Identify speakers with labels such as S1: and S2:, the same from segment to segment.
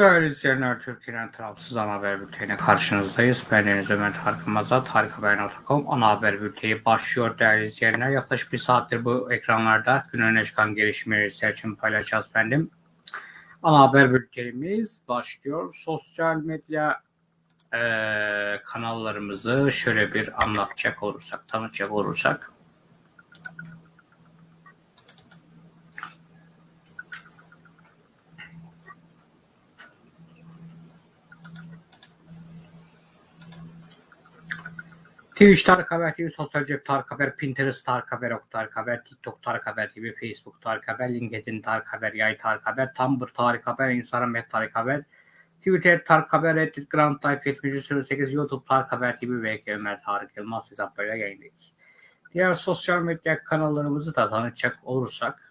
S1: Değerli izleyenler, Türkiye'nin tarafsız ana haber bülteniyle karşınızdayız. Ben Deniz Ömer Tarık Yılmaz'da tarikhaber.com ana haber bülteni başlıyor değerli izleyenler. Yaklaşık bir saattir bu ekranlarda gün öne çıkan gelişmeleri sizler için paylaşacağız efendim. Ana haber bültenimiz başlıyor. Sosyal medya eee, kanallarımızı şöyle bir anlatacak olursak, tanıtacak olursak. Twitch Tarık Haber TV, Sosyal Cep Tarık Haber, Pinterest Tarık Haber, Ok Tarık Haber, TikTok Tarık Haber TV, Facebook Tarık Haber, LinkedIn Tarık Haber, Yay Tarık Haber, Tumblr Tarık Haber, Instagram et Tarık Haber, Twitter Tarık Haber, Reddit Grand Type 7308, YouTube Tarık Haber TV ve Ömer Tarık Yılmaz hesaplarıyla yayındayız. Diğer sosyal medya kanallarımızı da tanıtacak olursak,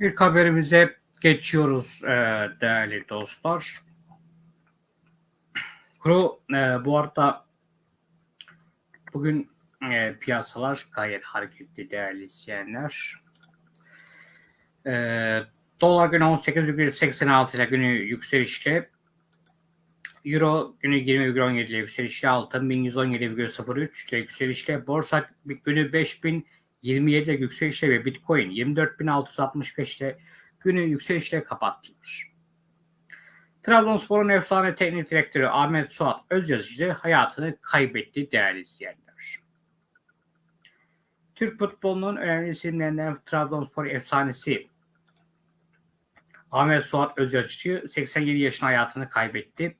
S1: İlk haberimize geçiyoruz e, değerli dostlar. Kuru e, bu arada bugün e, piyasalar gayet hareketli değerli izleyenler. Dolar günü 18,86 ile günü yükselişte. Euro günü 20,17 ile yükselişte. Altın 1117,03 ile yükselişte. Borsa günü 5000 27'de yükselişle ve Bitcoin 24.665'te günü yükselişle kapattılar. Trabzonspor'un efsane teknik direktörü Ahmet Suat Özyazıcı hayatını kaybetti değerli izleyenler. Türk futbolunun önemli isimlerinden Trabzonspor efsanesi Ahmet Suat Özyazıcı 87 yaşında hayatını kaybetti.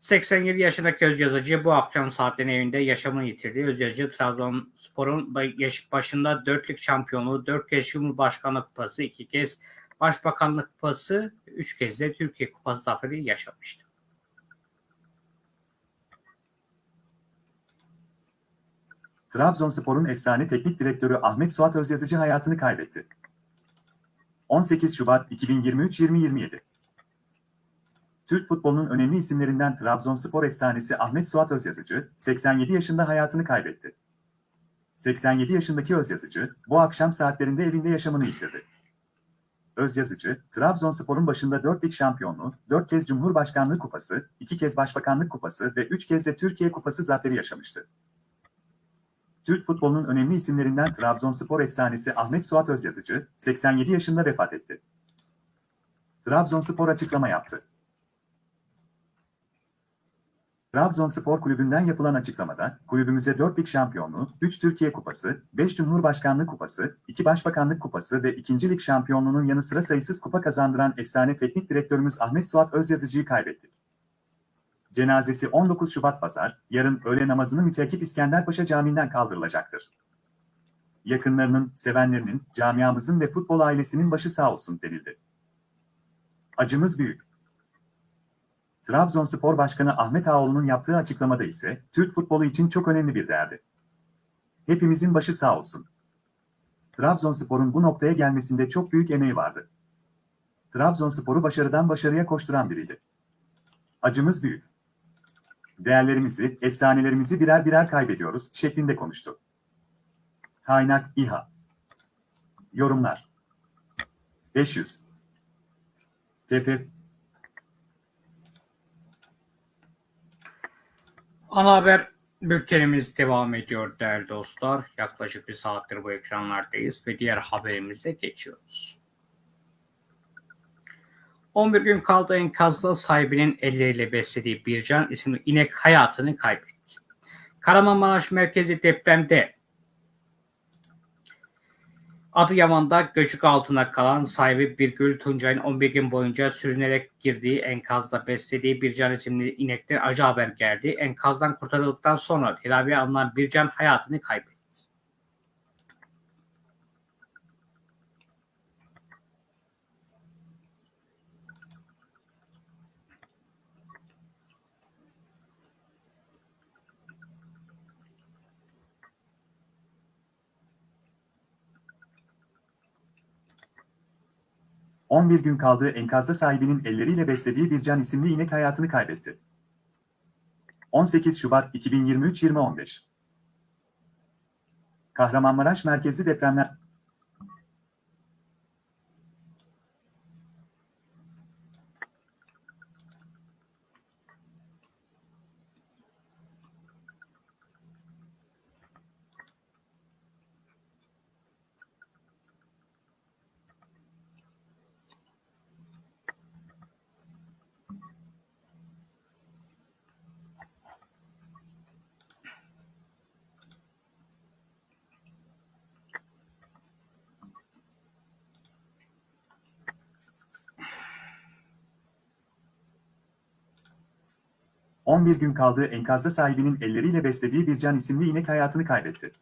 S1: 87 yaşındaki Özyazıcı bu akşam saatlerin evinde yaşamını yitirdi. Özyazıcı Trabzonspor'un başında dörtlük şampiyonluğu, dört kez Cumhurbaşkanlık Kupası, iki kez Başbakanlık Kupası, üç kez de Türkiye Kupası zaferi yaşamıştı.
S2: Trabzonspor'un efsane teknik direktörü Ahmet Suat Özyazıcı hayatını kaybetti. 18 Şubat 2023-2027 Türk futbolunun önemli isimlerinden Trabzonspor efsanesi Ahmet Suat Özyazıcı, 87 yaşında hayatını kaybetti. 87 yaşındaki Özyazıcı, bu akşam saatlerinde evinde yaşamını yitirdi. Özyazıcı, Trabzonspor'un başında 4 lig şampiyonluğu, 4 kez Cumhurbaşkanlığı Kupası, 2 kez Başbakanlık Kupası ve 3 kez de Türkiye Kupası zaferi yaşamıştı. Türk futbolunun önemli isimlerinden Trabzonspor efsanesi Ahmet Suat Özyazıcı, 87 yaşında vefat etti. Trabzonspor açıklama yaptı. Trabzonspor Kulübü'nden yapılan açıklamada, kulübümüze 4 lig şampiyonluğu, 3 Türkiye Kupası, 5 Cumhurbaşkanlığı Kupası, 2 Başbakanlık Kupası ve 2. lig şampiyonluğunun yanı sıra sayısız kupa kazandıran efsane teknik direktörümüz Ahmet Suat Özyazıcı'yı kaybettik. Cenazesi 19 Şubat Pazar, yarın öğle namazını müteakip İskenderpaşa Camii'nden kaldırılacaktır. Yakınlarının, sevenlerinin, camiamızın ve futbol ailesinin başı sağ olsun denildi. Acımız büyük. Trabzonspor Başkanı Ahmet Ağoğlu'nun yaptığı açıklamada ise Türk futbolu için çok önemli bir değerdi. Hepimizin başı sağ olsun. Trabzonspor'un bu noktaya gelmesinde çok büyük emeği vardı. Trabzonspor'u başarıdan başarıya koşturan biriydi. Acımız büyük. Değerlerimizi, efsanelerimizi birer birer kaybediyoruz şeklinde konuştu. Kaynak İHA Yorumlar 500 TP
S1: Ana haber bültenimiz devam ediyor değerli dostlar. Yaklaşık bir saattir bu ekranlardayız ve diğer haberimize geçiyoruz. 11 gün kaldı enkazda sahibinin elleriyle beslediği Bircan isimli inek hayatını kaybetti. Kahramanmaraş merkezi depremde Adıyaman'da göçük altına kalan sahibi Birgül Tuncay'ın 11 gün boyunca sürünerek girdiği enkazda beslediği Bircan isimli inekten acı haber geldi. Enkazdan kurtarıldıktan sonra tedaviye alınan Bircan hayatını kaybetti.
S2: ...11 gün kaldığı enkazda sahibinin elleriyle beslediği Bircan isimli inek hayatını kaybetti. 18 Şubat 2023-2015 Kahramanmaraş merkezli depremler... ...11 gün kaldığı enkazda sahibinin elleriyle beslediği Bircan isimli inek hayatını kaybetti.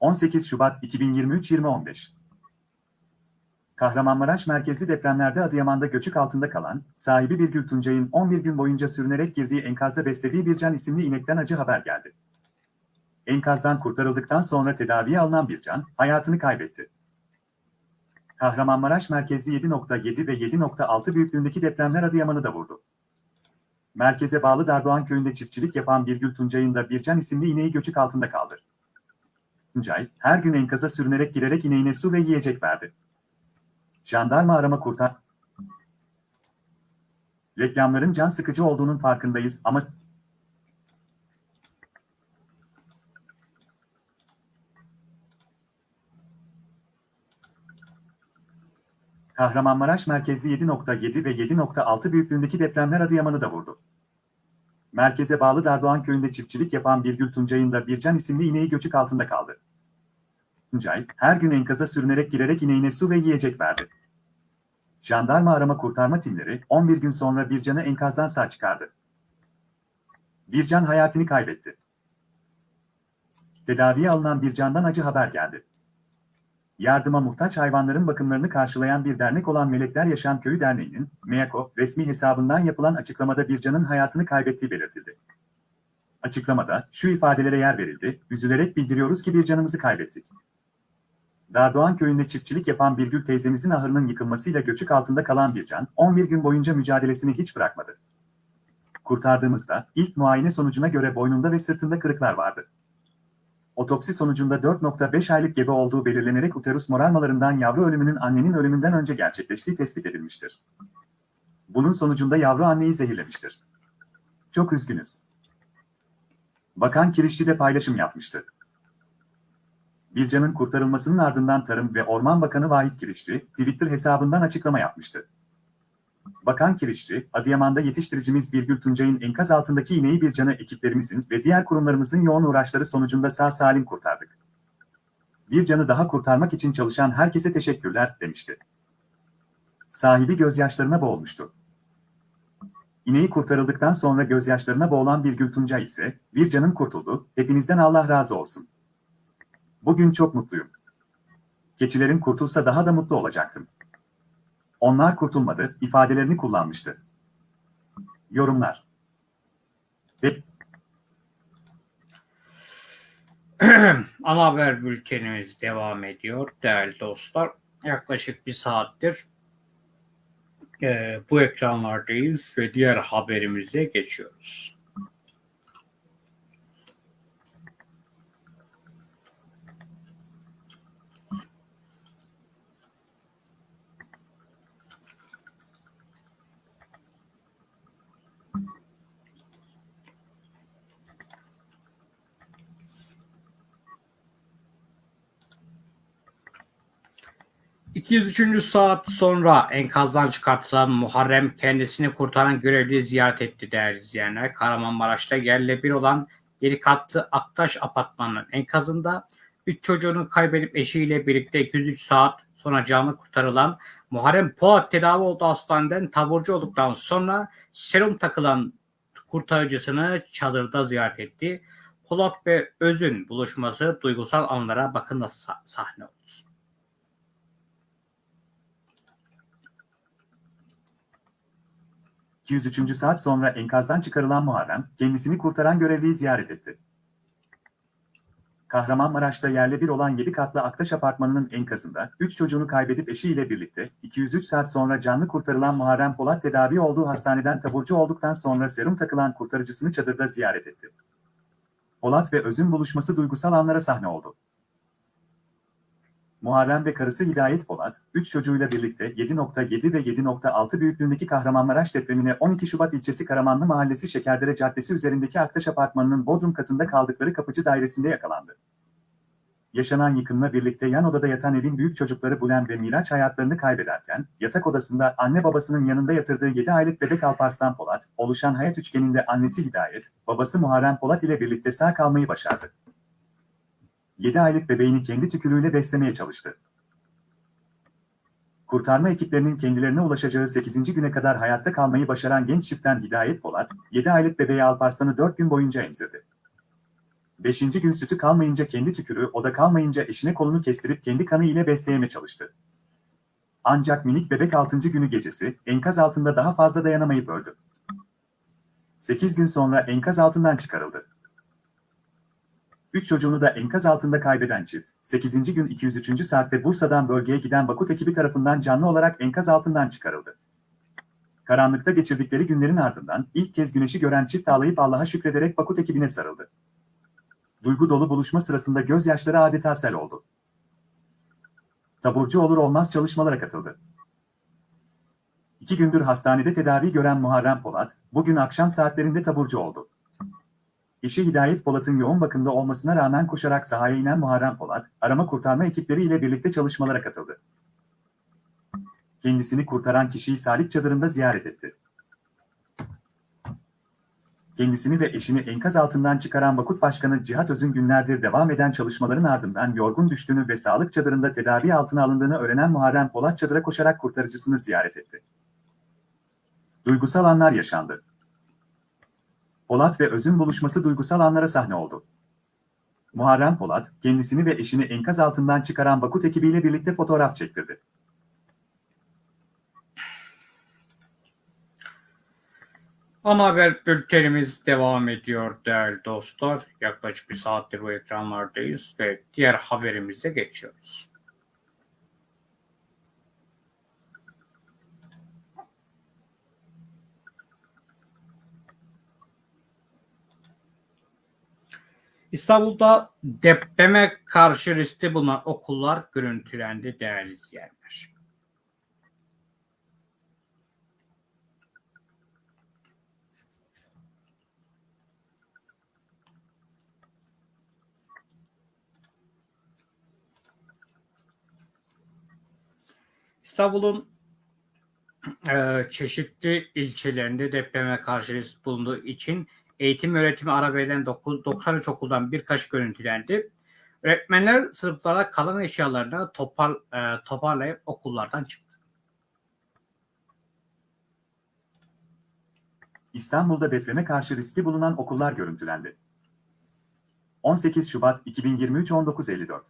S2: 18 Şubat 2023-2015 Kahramanmaraş merkezli depremlerde Adıyaman'da göçük altında kalan, sahibi Birgül Tuncay'ın 11 gün boyunca sürünerek girdiği enkazda beslediği Bircan isimli inekten acı haber geldi. Enkazdan kurtarıldıktan sonra tedaviye alınan Bircan, hayatını kaybetti. Kahramanmaraş merkezli 7.7 ve 7.6 büyüklüğündeki depremler Adıyaman'ı da vurdu. Merkeze bağlı Dardoğan köyünde çiftçilik yapan Birgül Tuncay'ın da Bircan isimli ineği göçük altında kaldı. Tuncay, her gün enkaza sürünerek girerek ineğine su ve yiyecek verdi. Jandarma arama kurtar... Reklamların can sıkıcı olduğunun farkındayız ama... Kahramanmaraş merkezli 7.7 ve 7.6 büyüklüğündeki depremler Adıyaman'ı da vurdu. Merkeze bağlı Dardoğan köyünde çiftçilik yapan Birgül Tuncay'ın da Bircan isimli ineği göçük altında kaldı. Tuncay, her gün enkaza sürünerek girerek ineğine su ve yiyecek verdi. Jandarma arama kurtarma timleri 11 gün sonra Bircan'ı enkazdan sağ çıkardı. Bircan hayatını kaybetti. Tedaviye alınan Bircan'dan acı haber geldi. Yardıma muhtaç hayvanların bakımlarını karşılayan bir dernek olan Melekler Yaşam Köyü Derneği'nin MEAKO resmi hesabından yapılan açıklamada Bircan'ın hayatını kaybettiği belirtildi. Açıklamada şu ifadelere yer verildi, üzülerek bildiriyoruz ki bir canımızı kaybettik. Dardoğan köyünde çiftçilik yapan Birgül teyzemizin ahırının yıkılmasıyla göçük altında kalan bir can, 11 gün boyunca mücadelesini hiç bırakmadı. Kurtardığımızda ilk muayene sonucuna göre boynunda ve sırtında kırıklar vardı. Otopsi sonucunda 4.5 aylık gebe olduğu belirlenerek uterus morarmalarından yavru ölümünün annenin ölümünden önce gerçekleştiği tespit edilmiştir. Bunun sonucunda yavru anneyi zehirlemiştir. Çok üzgünüz. Bakan Kirişçi de paylaşım yapmıştı. Bircan'ın kurtarılmasının ardından Tarım ve Orman Bakanı Vahit Kirişçi, Twitter hesabından açıklama yapmıştı. Bakan Kirişçi, Adıyaman'da yetiştiricimiz Birgül Tuncay'ın enkaz altındaki ineği Bircan'ı ekiplerimizin ve diğer kurumlarımızın yoğun uğraşları sonucunda sağ salim kurtardık. Bircan'ı daha kurtarmak için çalışan herkese teşekkürler, demişti. Sahibi gözyaşlarına boğulmuştu. İneği kurtarıldıktan sonra gözyaşlarına boğulan Birgül Tuncay ise, Bircan'ın kurtuldu, hepinizden Allah razı olsun. Bugün çok mutluyum. Keçilerin kurtulsa daha da mutlu olacaktım. Onlar kurtulmadı, ifadelerini kullanmıştı. Yorumlar. Ve
S1: Ana haber bültenimiz devam ediyor değerli dostlar. Yaklaşık bir saattir e, bu ekranlardayız ve diğer haberimize geçiyoruz. ...203. saat sonra enkazdan çıkartılan Muharrem kendisini kurtaran görevliyi ziyaret etti değerli izleyenler. Kahramanmaraş'ta yerle bir olan yedi katlı Aktaş apartmanının enkazında 3 çocuğunu kaybedip eşiyle birlikte 203 saat sonra canlı kurtarılan Muharrem Polat tedavi olduğu hastaneden taburcu olduktan sonra serum takılan kurtarıcısını çadırda ziyaret etti. Polat ve Öz'ün buluşması duygusal anlara bakın nasıl sah- sahne oldu.
S2: 203. saat sonra enkazdan çıkarılan Muharrem, kendisini kurtaran görevliyi ziyaret etti. Kahramanmaraş'ta yerle bir olan 7 katlı Aktaş Apartmanı'nın enkazında 3 çocuğunu kaybedip eşiyle birlikte 203 saat sonra canlı kurtarılan Muharrem Polat tedavi olduğu hastaneden taburcu olduktan sonra serum takılan kurtarıcısını çadırda ziyaret etti. Polat ve Öz'ün buluşması duygusal anlara sahne oldu. Muharrem ve karısı Hidayet Polat, 3 çocuğuyla birlikte 7.7 ve 7.6 büyüklüğündeki Kahramanmaraş depremine 12 Şubat ilçesi Karamanlı Mahallesi Şekerdere Caddesi üzerindeki Aktaş Apartmanı'nın bodrum katında kaldıkları kapıcı dairesinde yakalandı. Yaşanan yıkımla birlikte yan odada yatan evin büyük çocukları Bulen ve Miraç hayatlarını kaybederken, yatak odasında anne babasının yanında yatırdığı 7 aylık bebek Alparslan Polat, oluşan hayat üçgeninde annesi Hidayet, babası Muharrem Polat ile birlikte sağ kalmayı başardı. 7 aylık bebeğini kendi tükürüğüyle beslemeye çalıştı. Kurtarma ekiplerinin kendilerine ulaşacağı 8. güne kadar hayatta kalmayı başaran genç çiftten Hidayet Polat, 7 aylık bebeği Alparslan'ı 4 gün boyunca emzirdi. 5. gün sütü kalmayınca kendi tükürüğü, o da kalmayınca eşine kolunu kestirip kendi kanı ile besleyeme çalıştı. Ancak minik bebek 6. günü gecesi, enkaz altında daha fazla dayanamayıp öldü. 8 gün sonra enkaz altından çıkarıldı. Üç çocuğunu da enkaz altında kaybeden çift, 8. gün 203. saatte Bursa'dan bölgeye giden Bakut ekibi tarafından canlı olarak enkaz altından çıkarıldı. Karanlıkta geçirdikleri günlerin ardından ilk kez güneşi gören çift ağlayıp Allah'a şükrederek Bakut ekibine sarıldı. Duygu dolu buluşma sırasında gözyaşları adeta sel oldu. Taburcu olur olmaz çalışmalara katıldı. İki gündür hastanede tedavi gören Muharrem Polat, bugün akşam saatlerinde taburcu oldu. Eşi Hidayet Polat'ın yoğun bakımda olmasına rağmen koşarak sahaya inen Muharrem Polat, arama kurtarma ekipleri ile birlikte çalışmalara katıldı. Kendisini kurtaran kişiyi sağlık çadırında ziyaret etti. Kendisini ve eşini enkaz altından çıkaran Vakıf Başkanı Cihat Öz'ün günlerdir devam eden çalışmaların ardından yorgun düştüğünü ve sağlık çadırında tedavi altına alındığını öğrenen Muharrem Polat çadıra koşarak kurtarıcısını ziyaret etti. Duygusal anlar yaşandı. Polat ve Öz'ün buluşması duygusal anlara sahne oldu. Muharrem Polat, kendisini ve eşini enkaz altından çıkaran Bakut ekibiyle birlikte fotoğraf çektirdi.
S1: Ana haber bültenimiz devam ediyor değerli dostlar. Yaklaşık bir saattir bu ekranlardayız ve diğer haberimize geçiyoruz. İstanbul'da depreme karşı riskli bulunan okullar görüntülendi değerli izleyenler. İstanbul'un e, çeşitli ilçelerinde depreme karşı risk bulunduğu için eğitim öğretimi ara verilen 9, 93 okuldan birkaç görüntülendi. Öğretmenler sınıflara kalan eşyalarını topar, e, toparlayıp okullardan çıktı.
S2: İstanbul'da depreme karşı riskli bulunan okullar görüntülendi. 18 Şubat 2023 19.54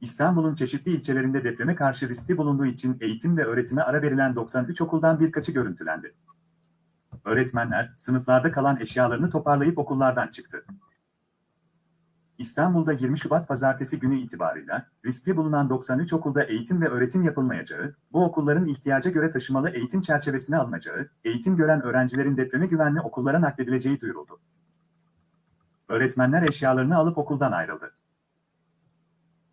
S2: İstanbul'un çeşitli ilçelerinde depreme karşı riskli bulunduğu için eğitim ve öğretime ara verilen 93 okuldan birkaçı görüntülendi. Öğretmenler sınıflarda kalan eşyalarını toparlayıp okullardan çıktı. İstanbul'da 20 Şubat pazartesi günü itibarıyla riskli bulunan 93 okulda eğitim ve öğretim yapılmayacağı, bu okulların ihtiyaca göre taşımalı eğitim çerçevesine alınacağı, eğitim gören öğrencilerin depreme güvenli okullara nakledileceği duyuruldu. Öğretmenler eşyalarını alıp okuldan ayrıldı.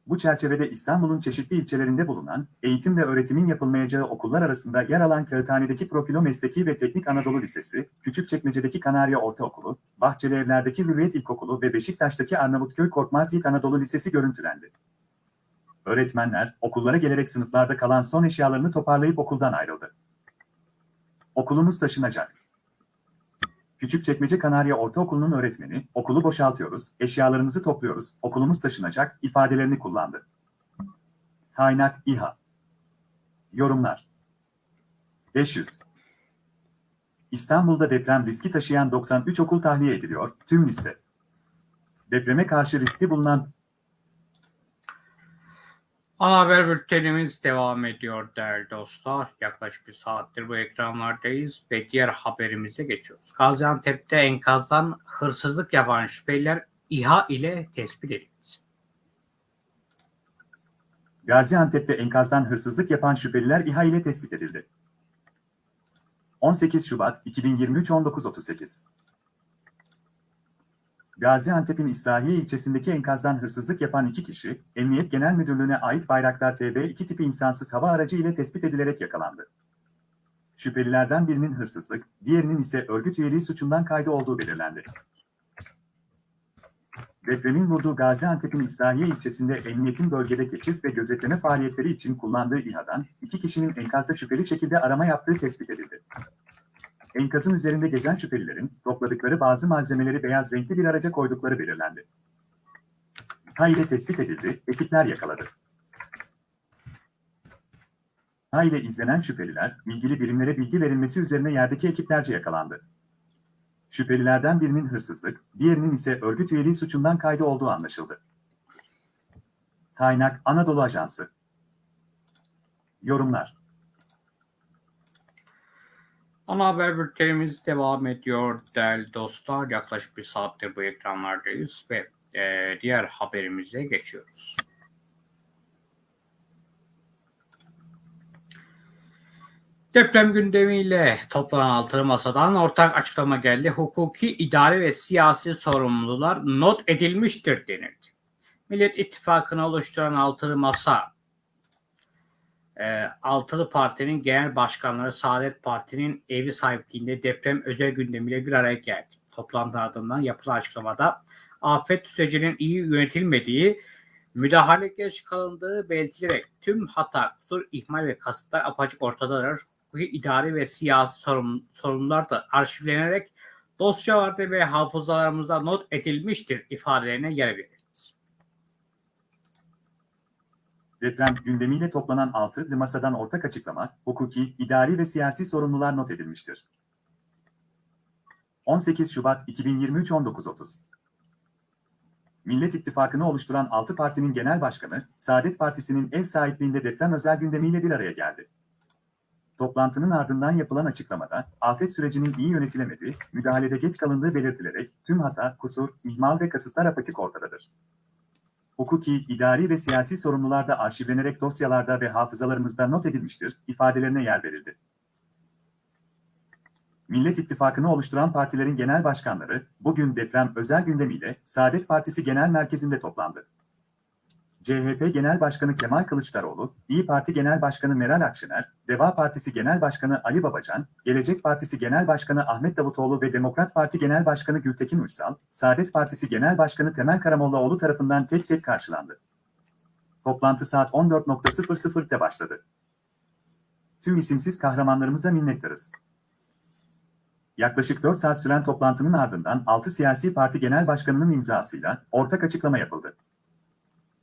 S2: Bu çerçevede İstanbul'un çeşitli ilçelerinde bulunan, eğitim ve öğretimin yapılmayacağı okullar arasında yer alan Kağıthane'deki Profilo Mesleki ve Teknik Anadolu Lisesi, Küçükçekmece'deki Kanarya Ortaokulu, Bahçeli Evler'deki Hürriyet İlkokulu ve Beşiktaş'taki Arnavutköy Korkmaz Yiğit Anadolu Lisesi görüntülendi. Öğretmenler, okullara gelerek sınıflarda kalan son eşyalarını toparlayıp okuldan ayrıldı. Okulumuz taşınacak. Küçükçekmece Kanarya Ortaokulu'nun öğretmeni, okulu boşaltıyoruz, eşyalarımızı topluyoruz, okulumuz taşınacak ifadelerini kullandı. Kaynak İHA Yorumlar 500 İstanbul'da deprem riski taşıyan 93 okul tahliye ediliyor, tüm liste. Depreme karşı riski bulunan
S1: Ana haber bültenimiz devam ediyor değerli dostlar. Yaklaşık bir saattir bu ekranlardayız ve diğer haberimize geçiyoruz. Gaziantep'te enkazdan hırsızlık yapan şüpheliler İHA ile tespit edildi.
S2: Gaziantep'te enkazdan hırsızlık yapan şüpheliler İHA ile tespit edildi. 18 Şubat 2023 19.38 Gaziantep'in İslahiye ilçesindeki enkazdan hırsızlık yapan iki kişi, Emniyet Genel Müdürlüğü'ne ait Bayraktar TB2 tipi insansız hava aracı ile tespit edilerek yakalandı. Şüphelilerden birinin hırsızlık, diğerinin ise örgüt üyeliği suçundan kaydı olduğu belirlendi. Depremin vurduğu Gaziantep'in İslahiye ilçesinde emniyetin bölgede keşif ve gözetleme faaliyetleri için kullandığı İHA'dan iki kişinin enkazda şüpheli şekilde arama yaptığı tespit edildi. Enkazın üzerinde gezen şüphelilerin topladıkları bazı malzemeleri beyaz renkli bir araca koydukları belirlendi. Ha ile tespit edildi, ekipler yakaladı. Ha ile izlenen şüpheliler, ilgili birimlere bilgi verilmesi üzerine yerdeki ekiplerce yakalandı. Şüphelilerden birinin hırsızlık, diğerinin ise örgüt üyeliği suçundan kaydı olduğu anlaşıldı. Kaynak Anadolu Ajansı Yorumlar
S1: Ana haber bültenimiz devam ediyor değerli dostlar. Yaklaşık bir saattir bu ekranlardayız ve e, diğer haberimize geçiyoruz. Deprem gündemiyle toplanan altılı masadan ortak açıklama geldi. Hukuki, idari ve siyasi sorumlular not edilmiştir denildi. Millet İttifakı'nı oluşturan altılı masa e, Altılı Parti'nin genel başkanları Saadet Parti'nin evi sahipliğinde deprem özel gündemiyle bir araya geldi. Toplantı ardından yapılan açıklamada afet sürecinin iyi yönetilmediği, müdahale geç kalındığı belirtilerek tüm hata, kusur, ihmal ve kasıtlar apaçık ortadadır. Hukuki, idari ve siyasi sorun, sorunlar da arşivlenerek dosyalarda ve hafızalarımızda not edilmiştir ifadelerine yer verildi.
S2: Deprem gündemiyle toplanan altılı masadan ortak açıklama, hukuki, idari ve siyasi sorumlular not edilmiştir. 18 Şubat 2023 19.30 Millet İttifakı'nı oluşturan 6 partinin genel başkanı, Saadet Partisi'nin ev sahipliğinde deprem özel gündemiyle bir araya geldi. Toplantının ardından yapılan açıklamada, afet sürecinin iyi yönetilemediği, müdahalede geç kalındığı belirtilerek tüm hata, kusur, ihmal ve kasıtlar apaçık ortadadır. Hukuki, idari ve siyasi sorumlular da arşivlenerek dosyalarda ve hafızalarımızda not edilmiştir, ifadelerine yer verildi. Millet İttifakı'nı oluşturan partilerin genel başkanları, bugün deprem özel gündemiyle Saadet Partisi Genel Merkezi'nde toplandı. CHP Genel Başkanı Kemal Kılıçdaroğlu, İyi Parti Genel Başkanı Meral Akşener, Deva Partisi Genel Başkanı Ali Babacan, Gelecek Partisi Genel Başkanı Ahmet Davutoğlu ve Demokrat Parti Genel Başkanı Gültekin Uysal, Saadet Partisi Genel Başkanı Temel Karamollaoğlu tarafından tek tek karşılandı. Toplantı saat 14.00'te başladı. Tüm isimsiz kahramanlarımıza minnettarız. Yaklaşık 4 saat süren toplantının ardından 6 siyasi parti genel başkanının imzasıyla ortak açıklama yapıldı.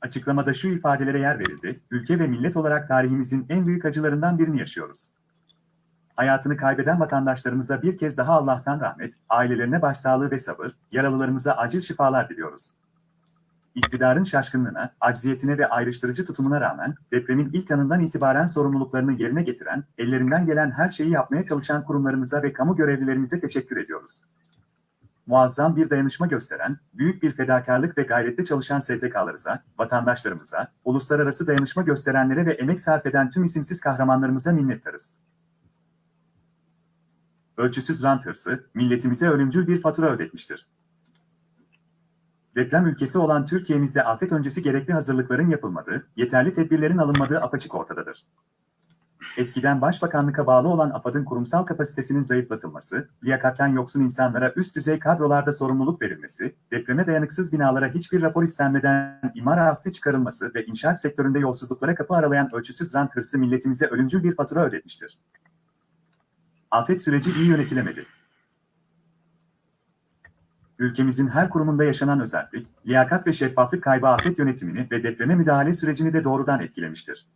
S2: Açıklamada şu ifadelere yer verildi, ülke ve millet olarak tarihimizin en büyük acılarından birini yaşıyoruz. Hayatını kaybeden vatandaşlarımıza bir kez daha Allah'tan rahmet, ailelerine başsağlığı ve sabır, yaralılarımıza acil şifalar diliyoruz. iktidarın şaşkınlığına, acziyetine ve ayrıştırıcı tutumuna rağmen depremin ilk anından itibaren sorumluluklarını yerine getiren, ellerinden gelen her şeyi yapmaya çalışan kurumlarımıza ve kamu görevlilerimize teşekkür ediyoruz. Muazzam bir dayanışma gösteren, büyük bir fedakarlık ve gayretle çalışan STK'larımıza, vatandaşlarımıza, uluslararası dayanışma gösterenlere ve emek sarf eden tüm isimsiz kahramanlarımıza minnettarız. Ölçüsüz rant hırsı, milletimize ölümcül bir fatura ödetmiştir. Deprem ülkesi olan Türkiye'mizde afet öncesi gerekli hazırlıkların yapılmadığı, yeterli tedbirlerin alınmadığı apaçık ortadadır. Eskiden Başbakanlık'a bağlı olan AFAD'ın kurumsal kapasitesinin zayıflatılması, liyakatten yoksun insanlara üst düzey kadrolarda sorumluluk verilmesi, depreme dayanıksız binalara hiçbir rapor istenmeden imar affi çıkarılması ve inşaat sektöründe yolsuzluklara kapı aralayan ölçüsüz rant hırsı milletimize ölümcül bir fatura ödetmiştir. Afet süreci iyi yönetilemedi. Ülkemizin her kurumunda yaşanan özellik, liyakat ve şeffaflık kaybı afet yönetimini ve depreme müdahale sürecini de doğrudan etkilemiştir.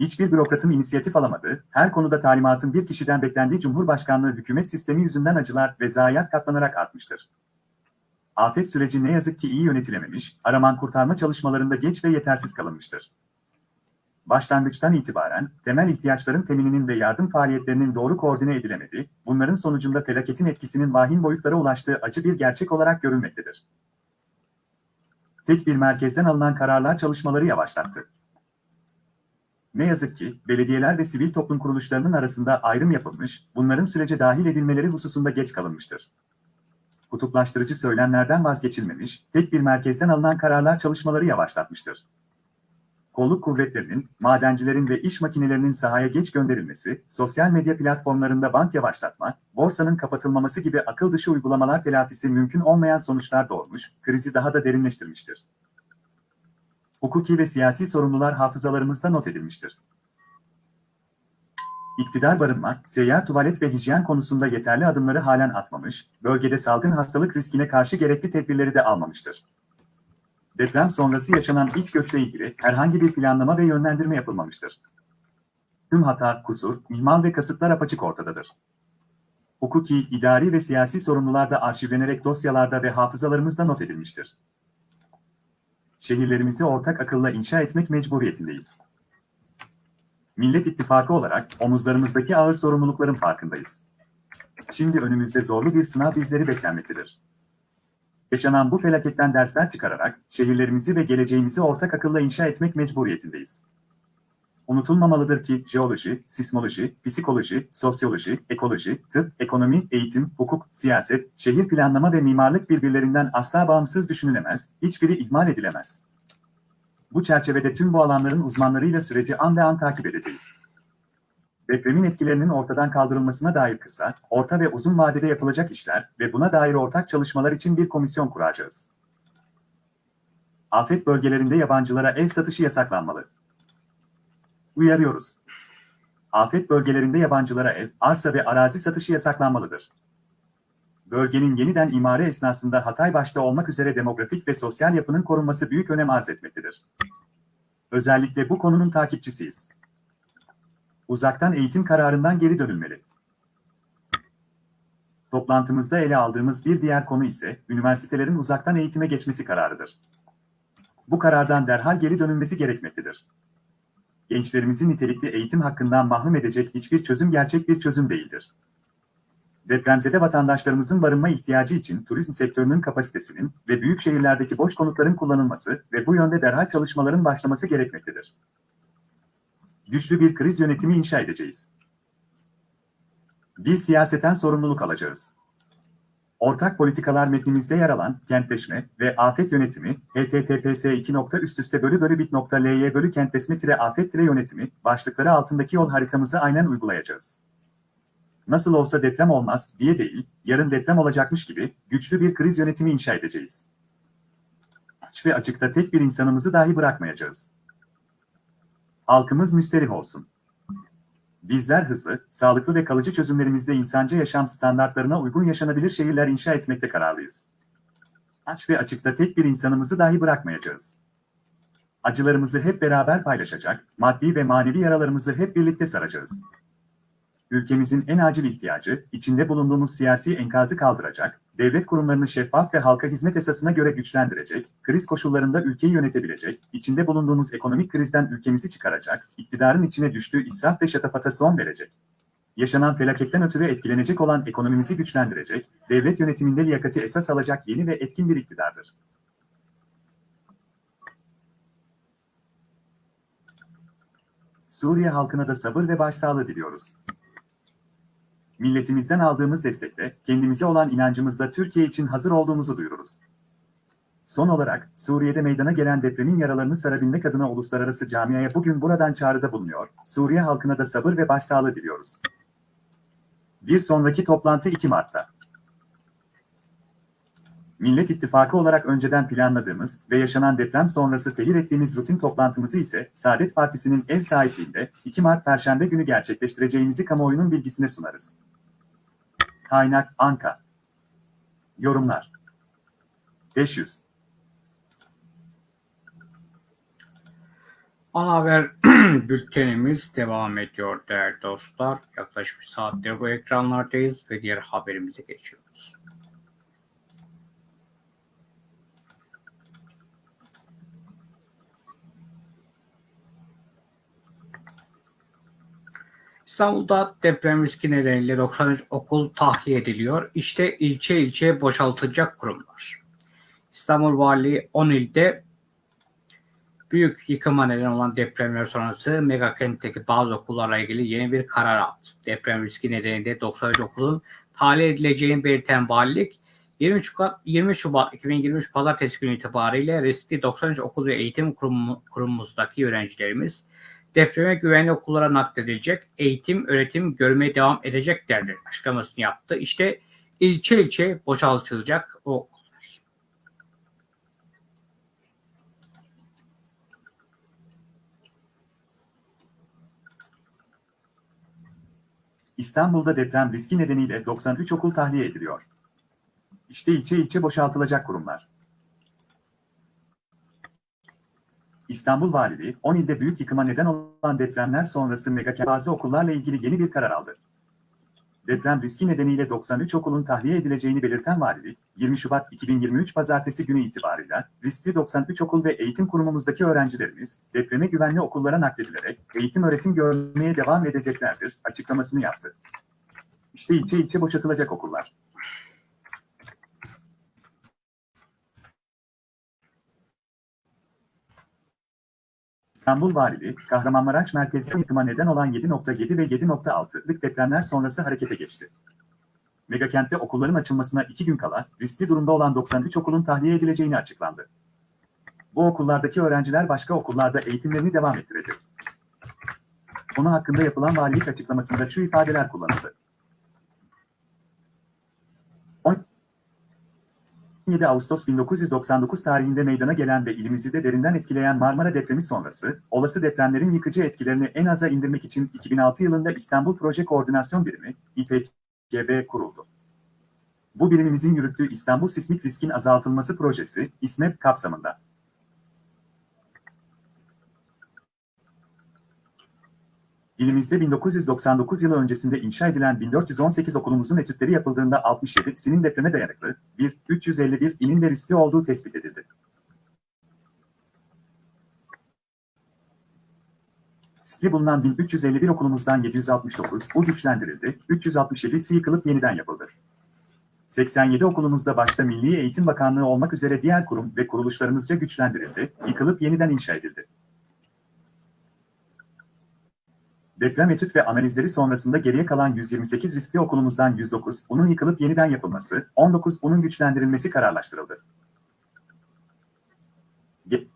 S2: Hiçbir bürokratın inisiyatif alamadığı, her konuda talimatın bir kişiden beklendiği Cumhurbaşkanlığı hükümet sistemi yüzünden acılar ve zayiat katlanarak artmıştır. Afet süreci ne yazık ki iyi yönetilememiş, araman kurtarma çalışmalarında geç ve yetersiz kalınmıştır. Başlangıçtan itibaren temel ihtiyaçların temininin ve yardım faaliyetlerinin doğru koordine edilemediği, bunların sonucunda felaketin etkisinin vahim boyutlara ulaştığı acı bir gerçek olarak görülmektedir. Tek bir merkezden alınan kararlar çalışmaları yavaşlattı. Ne yazık ki belediyeler ve sivil toplum kuruluşlarının arasında ayrım yapılmış, bunların sürece dahil edilmeleri hususunda geç kalınmıştır. Kutuplaştırıcı söylemlerden vazgeçilmemiş, tek bir merkezden alınan kararlar çalışmaları yavaşlatmıştır. Kolluk kuvvetlerinin, madencilerin ve iş makinelerinin sahaya geç gönderilmesi, sosyal medya platformlarında bant yavaşlatma, borsanın kapatılmaması gibi akıl dışı uygulamalar telafisi mümkün olmayan sonuçlar doğurmuş, krizi daha da derinleştirmiştir hukuki ve siyasi sorumlular hafızalarımızda not edilmiştir. İktidar barınma, seyyar tuvalet ve hijyen konusunda yeterli adımları halen atmamış, bölgede salgın hastalık riskine karşı gerekli tedbirleri de almamıştır. Deprem sonrası yaşanan ilk göçle ilgili herhangi bir planlama ve yönlendirme yapılmamıştır. Tüm hata, kusur, ihmal ve kasıtlar apaçık ortadadır. Hukuki, idari ve siyasi sorumlular da arşivlenerek dosyalarda ve hafızalarımızda not edilmiştir şehirlerimizi ortak akılla inşa etmek mecburiyetindeyiz. Millet İttifakı olarak omuzlarımızdaki ağır sorumlulukların farkındayız. Şimdi önümüzde zorlu bir sınav bizleri beklenmektedir. Yaşanan bu felaketten dersler çıkararak şehirlerimizi ve geleceğimizi ortak akılla inşa etmek mecburiyetindeyiz. Unutulmamalıdır ki jeoloji, sismoloji, psikoloji, sosyoloji, ekoloji, tıp, ekonomi, eğitim, hukuk, siyaset, şehir planlama ve mimarlık birbirlerinden asla bağımsız düşünülemez, hiçbiri ihmal edilemez. Bu çerçevede tüm bu alanların uzmanlarıyla süreci an ve an takip edeceğiz. Depremin etkilerinin ortadan kaldırılmasına dair kısa, orta ve uzun vadede yapılacak işler ve buna dair ortak çalışmalar için bir komisyon kuracağız. Afet bölgelerinde yabancılara ev satışı yasaklanmalı. Uyarıyoruz. Afet bölgelerinde yabancılara ev, arsa ve arazi satışı yasaklanmalıdır. Bölgenin yeniden imare esnasında Hatay başta olmak üzere demografik ve sosyal yapının korunması büyük önem arz etmektedir. Özellikle bu konunun takipçisiyiz. Uzaktan eğitim kararından geri dönülmeli. Toplantımızda ele aldığımız bir diğer konu ise üniversitelerin uzaktan eğitime geçmesi kararıdır. Bu karardan derhal geri dönülmesi gerekmektedir gençlerimizi nitelikli eğitim hakkından mahrum edecek hiçbir çözüm gerçek bir çözüm değildir. Depremzede vatandaşlarımızın barınma ihtiyacı için turizm sektörünün kapasitesinin ve büyük şehirlerdeki boş konutların kullanılması ve bu yönde derhal çalışmaların başlaması gerekmektedir. Güçlü bir kriz yönetimi inşa edeceğiz. Biz siyaseten sorumluluk alacağız. Ortak politikalar metnimizde yer alan kentleşme ve afet yönetimi https 2. üst üste bölü bölü bit nokta ly bölü kentleşme tire afet tire yönetimi başlıkları altındaki yol haritamızı aynen uygulayacağız. Nasıl olsa deprem olmaz diye değil, yarın deprem olacakmış gibi güçlü bir kriz yönetimi inşa edeceğiz. Aç ve açıkta tek bir insanımızı dahi bırakmayacağız. Halkımız müsterih olsun. Bizler hızlı, sağlıklı ve kalıcı çözümlerimizde insancı yaşam standartlarına uygun yaşanabilir şehirler inşa etmekte kararlıyız. Aç ve açıkta tek bir insanımızı dahi bırakmayacağız. Acılarımızı hep beraber paylaşacak, maddi ve manevi yaralarımızı hep birlikte saracağız. Ülkemizin en acil ihtiyacı, içinde bulunduğumuz siyasi enkazı kaldıracak, devlet kurumlarını şeffaf ve halka hizmet esasına göre güçlendirecek, kriz koşullarında ülkeyi yönetebilecek, içinde bulunduğumuz ekonomik krizden ülkemizi çıkaracak, iktidarın içine düştüğü israf ve şatafata son verecek. Yaşanan felaketten ötürü etkilenecek olan ekonomimizi güçlendirecek, devlet yönetiminde liyakati esas alacak yeni ve etkin bir iktidardır. Suriye halkına da sabır ve başsağlığı diliyoruz. Milletimizden aldığımız destekle, kendimize olan inancımızla Türkiye için hazır olduğumuzu duyururuz. Son olarak, Suriye'de meydana gelen depremin yaralarını sarabilmek adına uluslararası camiaya bugün buradan çağrıda bulunuyor, Suriye halkına da sabır ve başsağlığı diliyoruz. Bir sonraki toplantı 2 Mart'ta. Millet İttifakı olarak önceden planladığımız ve yaşanan deprem sonrası tehir ettiğimiz rutin toplantımızı ise Saadet Partisi'nin ev sahipliğinde 2 Mart Perşembe günü gerçekleştireceğimizi kamuoyunun bilgisine sunarız. Kaynak Anka Yorumlar 500
S1: Ana haber bültenimiz devam ediyor değerli dostlar. Yaklaşık bir saattir bu ekranlardayız ve diğer haberimize geçiyoruz. İstanbul'da deprem riski nedeniyle 93 okul tahliye ediliyor. İşte ilçe ilçe boşaltılacak kurumlar. İstanbul Valiliği 10 ilde büyük yıkıma neden olan depremler sonrası mega kentteki bazı okullarla ilgili yeni bir karar aldı. Deprem riski nedeniyle 93 okulun tahliye edileceğini belirten valilik 20 Şubat, 20 Şubat 2023 Pazartesi günü itibariyle riskli 93 okul ve eğitim kurumu, kurumumuzdaki öğrencilerimiz depreme güvenli okullara nakledilecek, eğitim, öğretim görmeye devam edeceklerdir açıklamasını yaptı. İşte ilçe ilçe boşaltılacak o okullar.
S2: İstanbul'da deprem riski nedeniyle 93 okul tahliye ediliyor. İşte ilçe ilçe boşaltılacak kurumlar. İstanbul Valiliği, 10 ilde büyük yıkıma neden olan depremler sonrası mega bazı okullarla ilgili yeni bir karar aldı. Deprem riski nedeniyle 93 okulun tahliye edileceğini belirten valilik, 20 Şubat 2023 Pazartesi günü itibarıyla riskli 93 okul ve eğitim kurumumuzdaki öğrencilerimiz depreme güvenli okullara nakledilerek eğitim öğretim görmeye devam edeceklerdir açıklamasını yaptı. İşte ilçe ilçe boşaltılacak okullar. İstanbul Valiliği, Kahramanmaraş merkezli yıkıma neden olan 7.7 ve 7.6'lık depremler sonrası harekete geçti. Megakentte okulların açılmasına iki gün kala riskli durumda olan 93 okulun tahliye edileceğini açıklandı. Bu okullardaki öğrenciler başka okullarda eğitimlerini devam ettirecek. Konu hakkında yapılan valilik açıklamasında şu ifadeler kullanıldı. 17 Ağustos 1999 tarihinde meydana gelen ve ilimizi de derinden etkileyen Marmara depremi sonrası, olası depremlerin yıkıcı etkilerini en aza indirmek için 2006 yılında İstanbul Proje Koordinasyon Birimi, İPKB kuruldu. Bu birimimizin yürüttüğü İstanbul Sismik Riskin Azaltılması Projesi, İSMEP kapsamında. İlimizde 1999 yılı öncesinde inşa edilen 1418 okulumuzun etütleri yapıldığında 67 sinin depreme dayanıklı, 1, 351 inin de riskli olduğu tespit edildi. Riskli bulunan 1351 okulumuzdan 769 bu güçlendirildi, 367'si yıkılıp yeniden yapıldı. 87 okulumuzda başta Milli Eğitim Bakanlığı olmak üzere diğer kurum ve kuruluşlarımızca güçlendirildi, yıkılıp yeniden inşa edildi. Deprem etüt ve analizleri sonrasında geriye kalan 128 riskli okulumuzdan 109, bunun yıkılıp yeniden yapılması, 19, bunun güçlendirilmesi kararlaştırıldı. Ge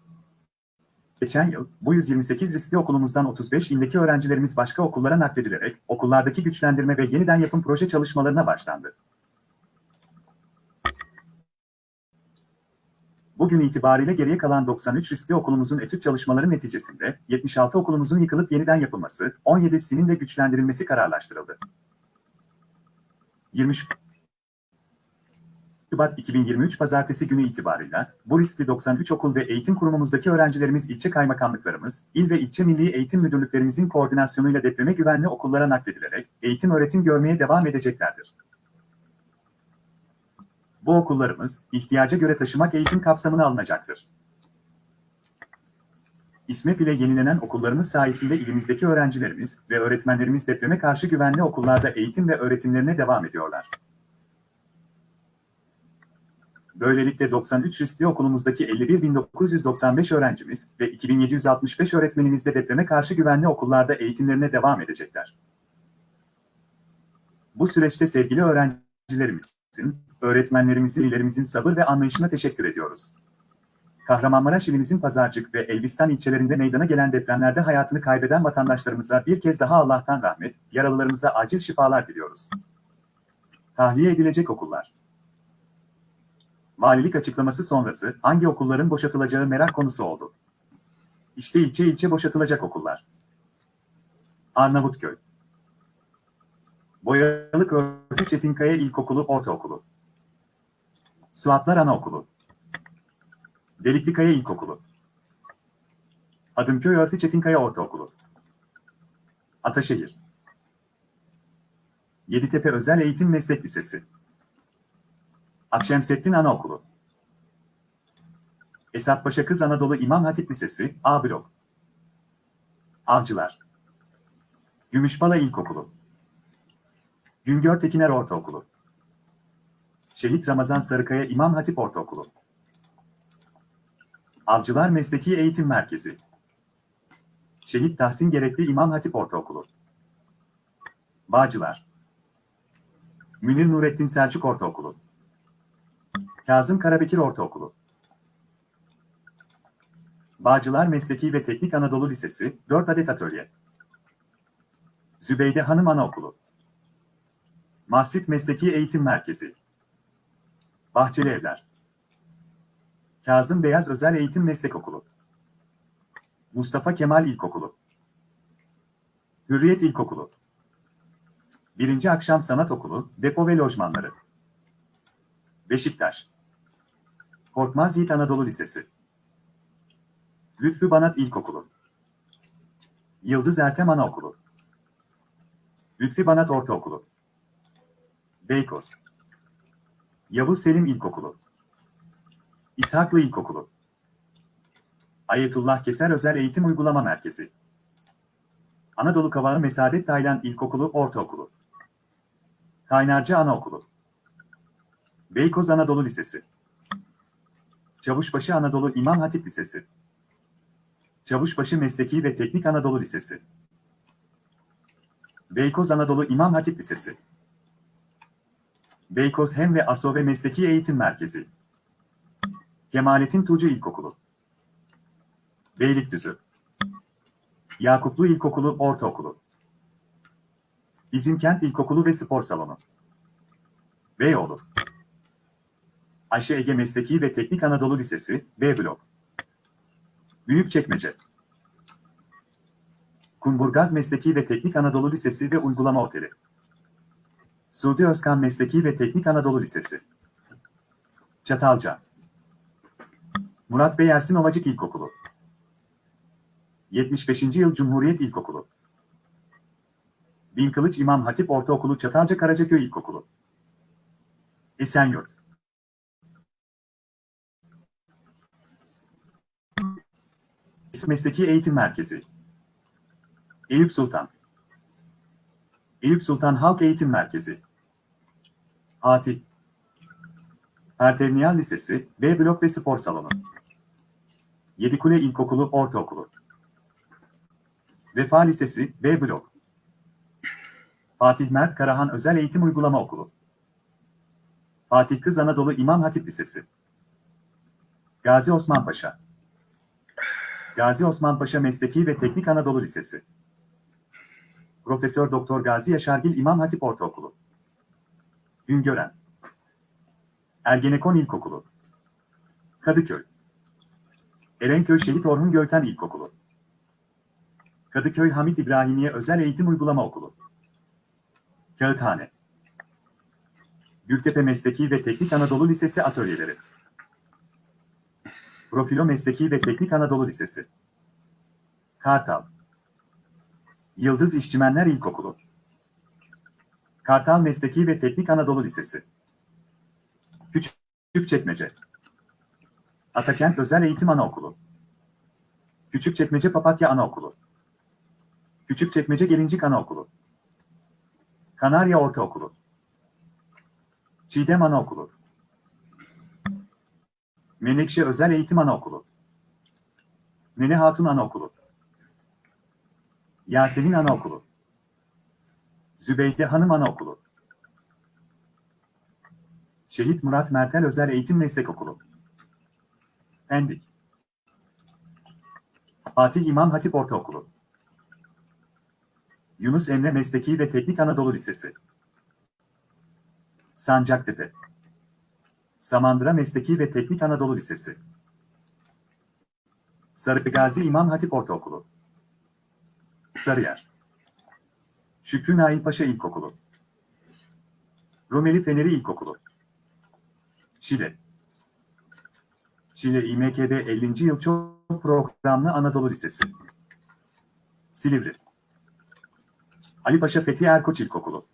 S2: Geçen yıl, bu 128 riskli okulumuzdan 35 indeki öğrencilerimiz başka okullara nakledilerek, okullardaki güçlendirme ve yeniden yapım proje çalışmalarına başlandı. Bugün itibariyle geriye kalan 93 riskli okulumuzun etüt çalışmaları neticesinde 76 okulumuzun yıkılıp yeniden yapılması, 17'sinin de güçlendirilmesi kararlaştırıldı. 20 Şubat 2023 Pazartesi günü itibarıyla bu riskli 93 okul ve eğitim kurumumuzdaki öğrencilerimiz ilçe kaymakamlıklarımız, il ve ilçe milli eğitim müdürlüklerimizin koordinasyonuyla depreme güvenli okullara nakledilerek eğitim öğretim görmeye devam edeceklerdir. Bu okullarımız ihtiyaca göre taşımak eğitim kapsamına alınacaktır. İSMEP ile yenilenen okullarımız sayesinde ilimizdeki öğrencilerimiz ve öğretmenlerimiz depreme karşı güvenli okullarda eğitim ve öğretimlerine devam ediyorlar. Böylelikle 93 riskli okulumuzdaki 51.995 öğrencimiz ve 2765 öğretmenimiz de depreme karşı güvenli okullarda eğitimlerine devam edecekler. Bu süreçte sevgili öğrencilerimizin, öğretmenlerimizin, ilerimizin sabır ve anlayışına teşekkür ediyoruz. Kahramanmaraş ilimizin Pazarcık ve Elbistan ilçelerinde meydana gelen depremlerde hayatını kaybeden vatandaşlarımıza bir kez daha Allah'tan rahmet, yaralılarımıza acil şifalar diliyoruz. Tahliye edilecek okullar. Valilik açıklaması sonrası hangi okulların boşaltılacağı merak konusu oldu. İşte ilçe ilçe boşaltılacak okullar. Arnavutköy. Boyalık Örtü Çetinkaya İlkokulu Ortaokulu. Suatlar Anaokulu. Deliklikaya İlkokulu. Adımköy Örtü Çetinkaya Ortaokulu. Ataşehir. Yeditepe Özel Eğitim Meslek Lisesi. Akşemseddin Anaokulu. Esatpaşa Kız Anadolu İmam Hatip Lisesi, A blok. Avcılar. Gümüşbala İlkokulu. Güngör Tekiner Ortaokulu. Şehit Ramazan Sarıkaya İmam Hatip Ortaokulu. Avcılar Mesleki Eğitim Merkezi. Şehit Tahsin Gerekli İmam Hatip Ortaokulu. Bağcılar. Münir Nurettin Selçuk Ortaokulu. Kazım Karabekir Ortaokulu. Bağcılar Mesleki ve Teknik Anadolu Lisesi, 4 adet atölye. Zübeyde Hanım Anaokulu. Mahsit Mesleki Eğitim Merkezi. Bahçeli Evler. Kazım Beyaz Özel Eğitim Meslek Okulu. Mustafa Kemal İlkokulu. Hürriyet İlkokulu. Birinci Akşam Sanat Okulu, Depo ve Lojmanları. Beşiktaş. Korkmaz Yiğit Anadolu Lisesi. Lütfü Banat İlkokulu. Yıldız Ertem Anaokulu. Lütfi Banat Ortaokulu. Beykoz. Yavuz Selim İlkokulu. İshaklı İlkokulu. Ayetullah Keser Özel Eğitim Uygulama Merkezi. Anadolu Kavağı Mesadet Taylan İlkokulu Ortaokulu. Kaynarca Anaokulu. Beykoz Anadolu Lisesi. Çavuşbaşı Anadolu İmam Hatip Lisesi. Çavuşbaşı Mesleki ve Teknik Anadolu Lisesi. Beykoz Anadolu İmam Hatip Lisesi. Beykoz Hem ve Asove Mesleki Eğitim Merkezi. Kemalettin Tuğcu İlkokulu. Beylikdüzü. Yakuplu İlkokulu Ortaokulu. Bizimkent İlkokulu ve Spor Salonu. Beyoğlu. Ayşe Ege Mesleki ve Teknik Anadolu Lisesi, B blok. Büyükçekmece. Kumburgaz Mesleki ve Teknik Anadolu Lisesi ve Uygulama Oteli. Suudi Özkan Mesleki ve Teknik Anadolu Lisesi. Çatalca. Murat Bey Ersin Ovacık İlkokulu. 75. Yıl Cumhuriyet İlkokulu. Bin Kılıç İmam Hatip Ortaokulu Çatalca Karacaköy İlkokulu. Esenyurt. Mesleki Eğitim Merkezi. Eyüp Sultan. Eyüp Sultan Halk Eğitim Merkezi. Fatih. Pertevniyal Lisesi, B Blok ve Spor Salonu. Yedikule İlkokulu Ortaokulu. Vefa Lisesi, B Blok. Fatih Mert Karahan Özel Eğitim Uygulama Okulu. Fatih Kız Anadolu İmam Hatip Lisesi. Gazi Osman Paşa. Gazi Osman Paşa Mesleki ve Teknik Anadolu Lisesi. Profesör Doktor Gazi Yaşargil İmam Hatip Ortaokulu. Güngören. Ergenekon İlkokulu. Kadıköy. Erenköy Şehit Orhun Gölten İlkokulu. Kadıköy Hamit İbrahimiye Özel Eğitim Uygulama Okulu. Kağıthane. Gültepe Mesleki ve Teknik Anadolu Lisesi Atölyeleri. Profilo Mesleki ve Teknik Anadolu Lisesi. Kartal. Yıldız İşçimenler İlkokulu. Kartal Mesleki ve Teknik Anadolu Lisesi. Küçükçekmece. Atakent Özel Eğitim Anaokulu. Küçükçekmece Papatya Anaokulu. Küçükçekmece Gelincik Anaokulu. Kanarya Ortaokulu. Çiğdem Anaokulu. Menekşe Özel Eğitim Anaokulu. Nene Hatun Anaokulu. Yasemin Anaokulu. Zübeyde Hanım Anaokulu. Şehit Murat Mertel Özel Eğitim Meslek Okulu. Pendik. Fatih İmam Hatip Ortaokulu. Yunus Emre Mesleki ve Teknik Anadolu Lisesi. Sancaktepe. Samandıra Mesleki ve Teknik Anadolu Lisesi. Sarıgazi İmam Hatip Ortaokulu. Sarıyer. Şükrü Nail Paşa İlkokulu. Rumeli Feneri İlkokulu. Şile. Şile İMKB 50. Yıl Çok Programlı Anadolu Lisesi. Silivri. Ali Paşa Fethi Erkoç İlkokulu.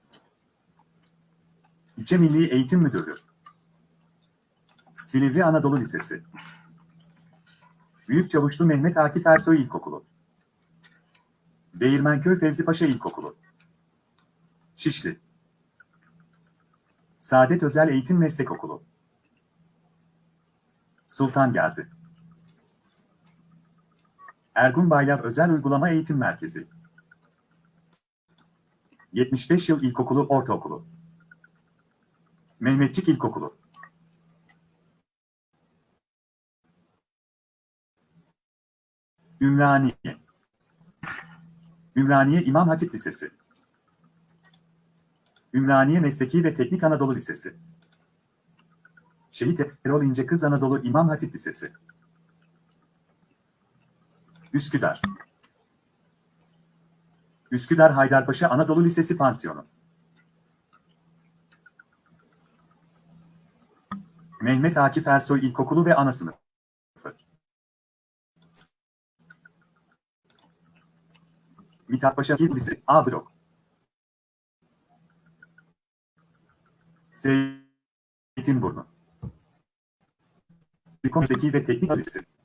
S2: İlçe Milli Eğitim Müdürlüğü. Silivri Anadolu Lisesi. Büyük Çavuşlu Mehmet Akif Ersoy İlkokulu. Değirmenköy Fevzi Paşa İlkokulu. Şişli. Saadet Özel Eğitim Meslek Okulu. Sultan Gazi. Ergun Baylar Özel Uygulama Eğitim Merkezi. 75 Yıl İlkokulu Ortaokulu. Mehmetçik İlkokulu. Ümraniye. Ümraniye İmam Hatip Lisesi. Ümraniye Mesleki ve Teknik Anadolu Lisesi. Şehit Erol İnce Kız Anadolu İmam Hatip Lisesi. Üsküdar. Üsküdar Haydarpaşa Anadolu Lisesi Pansiyonu. Mehmet Akif Ersoy İlkokulu ve Ana Sınıfı. Mithat Paşa Lisesi A Blok. Zeytinburnu. Zeki ve Teknik Lisesi.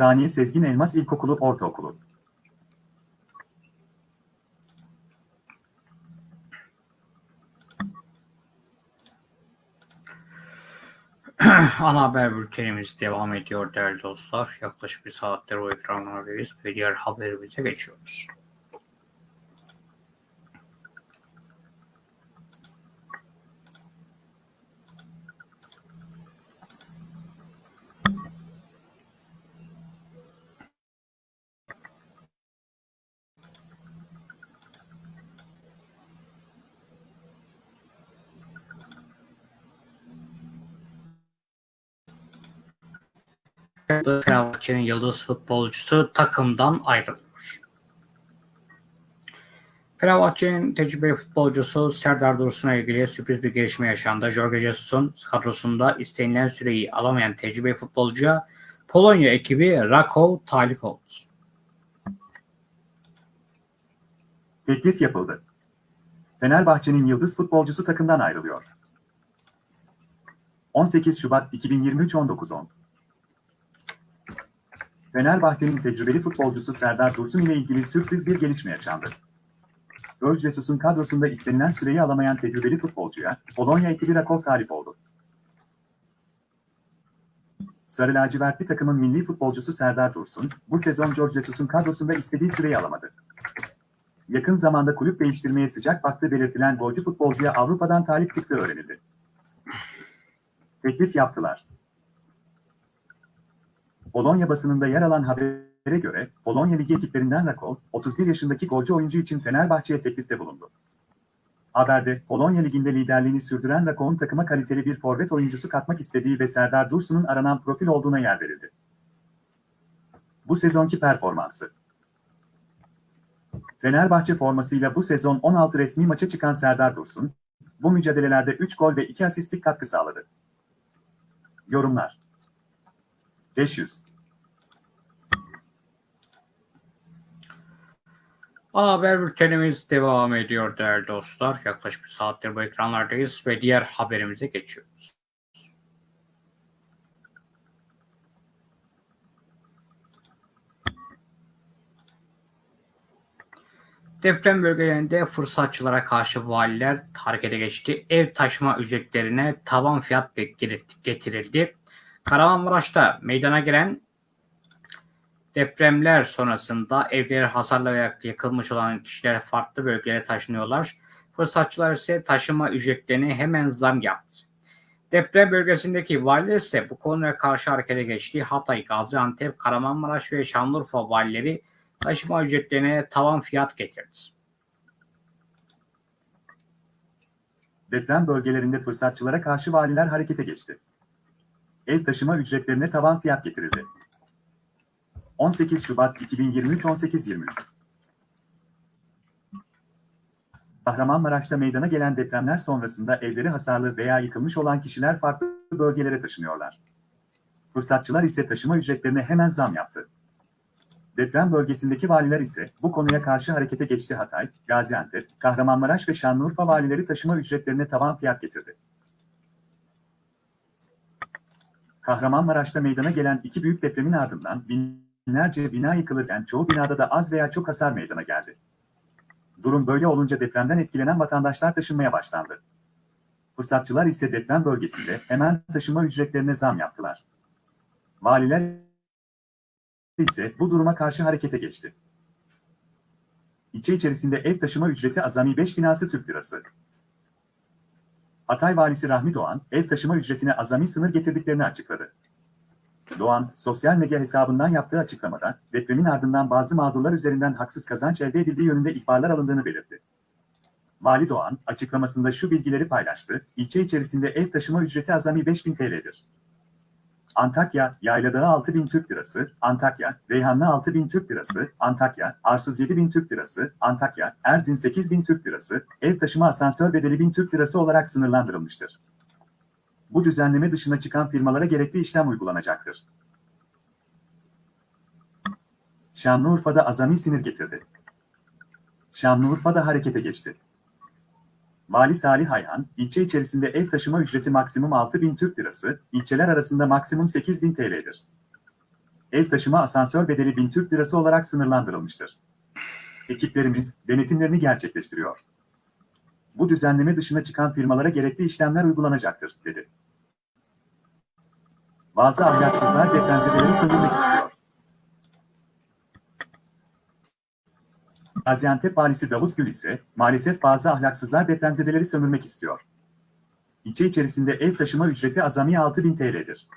S2: Saniye Sezgin Elmas İlkokulu Ortaokulu.
S1: Ana haber bültenimiz devam ediyor değerli dostlar. Yaklaşık bir saattir o ekranlardayız ve diğer haberimize geçiyoruz. Fenerbahçe'nin yıldız futbolcusu takımdan ayrılıyor. Fenerbahçe'nin tecrübeli futbolcusu Serdar Dursun'a ilgili sürpriz bir gelişme yaşandı. Jorge Jesus'un kadrosunda istenilen süreyi alamayan tecrübeli futbolcuya Polonya ekibi Rakow talip oldu.
S2: Teklif yapıldı. Fenerbahçe'nin yıldız futbolcusu takımdan ayrılıyor. 18 Şubat 2023 19.10 Fenerbahçe'nin tecrübeli futbolcusu Serdar Dursun ile ilgili sürpriz bir gelişme yaşandı. Jesus'un kadrosunda istenilen süreyi alamayan tecrübeli futbolcuya Polonya ekibi Rakov talip oldu. Sarı lacivertli takımın milli futbolcusu Serdar Dursun, bu sezon Jorge Jesus'un kadrosunda istediği süreyi alamadı. Yakın zamanda kulüp değiştirmeye sıcak baktığı belirtilen golcü futbolcuya Avrupa'dan talip çıktığı öğrenildi. Teklif yaptılar. Polonya basınında yer alan haber göre Polonya Ligi ekiplerinden Rakol, 31 yaşındaki golcü oyuncu için Fenerbahçe'ye teklifte bulundu. Haberde Polonya Ligi'nde liderliğini sürdüren Rakol'un takıma kaliteli bir forvet oyuncusu katmak istediği ve Serdar Dursun'un aranan profil olduğuna yer verildi. Bu sezonki performansı Fenerbahçe formasıyla bu sezon 16 resmi maça çıkan Serdar Dursun, bu mücadelelerde 3 gol ve 2 asistlik katkı sağladı. Yorumlar 500
S1: Ana haber bültenimiz devam ediyor değerli dostlar. Yaklaşık bir saattir bu ekranlardayız ve diğer haberimize geçiyoruz. Deprem bölgelerinde fırsatçılara karşı valiler harekete geçti. Ev taşıma ücretlerine tavan fiyat getirildi. Kahramanmaraş'ta meydana gelen depremler sonrasında evleri hasarla veya yakılmış olan kişiler farklı bölgelere taşınıyorlar. Fırsatçılar ise taşıma ücretlerine hemen zam yaptı. Deprem bölgesindeki valiler ise bu konuya karşı harekete geçti. Hatay, Gaziantep, Kahramanmaraş ve Şanlıurfa valileri taşıma ücretlerine tavan fiyat getirdi.
S2: Deprem bölgelerinde fırsatçılara karşı valiler harekete geçti. Ev taşıma ücretlerine tavan fiyat getirildi. 18 Şubat 2023 18.23 Kahramanmaraş'ta meydana gelen depremler sonrasında evleri hasarlı veya yıkılmış olan kişiler farklı bölgelere taşınıyorlar. Fırsatçılar ise taşıma ücretlerine hemen zam yaptı. Deprem bölgesindeki valiler ise bu konuya karşı harekete geçti Hatay, Gaziantep, Kahramanmaraş ve Şanlıurfa valileri taşıma ücretlerine tavan fiyat getirdi. Kahramanmaraş'ta meydana gelen iki büyük depremin ardından binlerce bina yıkılırken çoğu binada da az veya çok hasar meydana geldi. Durum böyle olunca depremden etkilenen vatandaşlar taşınmaya başlandı. Fırsatçılar ise deprem bölgesinde hemen taşıma ücretlerine zam yaptılar. Valiler ise bu duruma karşı harekete geçti. İlçe içerisinde ev taşıma ücreti azami 5 binası Türk lirası. Hatay Valisi Rahmi Doğan, ev taşıma ücretine azami sınır getirdiklerini açıkladı. Doğan, sosyal medya hesabından yaptığı açıklamada, depremin ardından bazı mağdurlar üzerinden haksız kazanç elde edildiği yönünde ihbarlar alındığını belirtti. Vali Doğan, açıklamasında şu bilgileri paylaştı, ilçe içerisinde ev taşıma ücreti azami 5000 TL'dir. Antakya, Yayladağı 6000 Türk Lirası, Antakya, Reyhanlı 6000 Türk Lirası, Antakya, Arsuz 7000 Türk Lirası, Antakya, Erzin 8000 Türk Lirası, ev taşıma asansör bedeli 1000 Türk Lirası olarak sınırlandırılmıştır. Bu düzenleme dışına çıkan firmalara gerekli işlem uygulanacaktır. Şanlıurfa'da azami sinir getirdi. Şanlıurfa'da harekete geçti. Vali Salih Ayhan, ilçe içerisinde ev taşıma ücreti maksimum 6000 Türk Lirası, ilçeler arasında maksimum 8000 TL'dir. Ev taşıma asansör bedeli 1000 Türk Lirası olarak sınırlandırılmıştır. Ekiplerimiz denetimlerini gerçekleştiriyor. Bu düzenleme dışına çıkan firmalara gerekli işlemler uygulanacaktır, dedi. Bazı ahlaksızlar depremzedeleri sömürmek istiyor. Gaziantep valisi Davut Gül ise maalesef bazı ahlaksızlar depremzedeleri sömürmek istiyor. İlçe içerisinde ev taşıma ücreti azami 6000 TL'dir.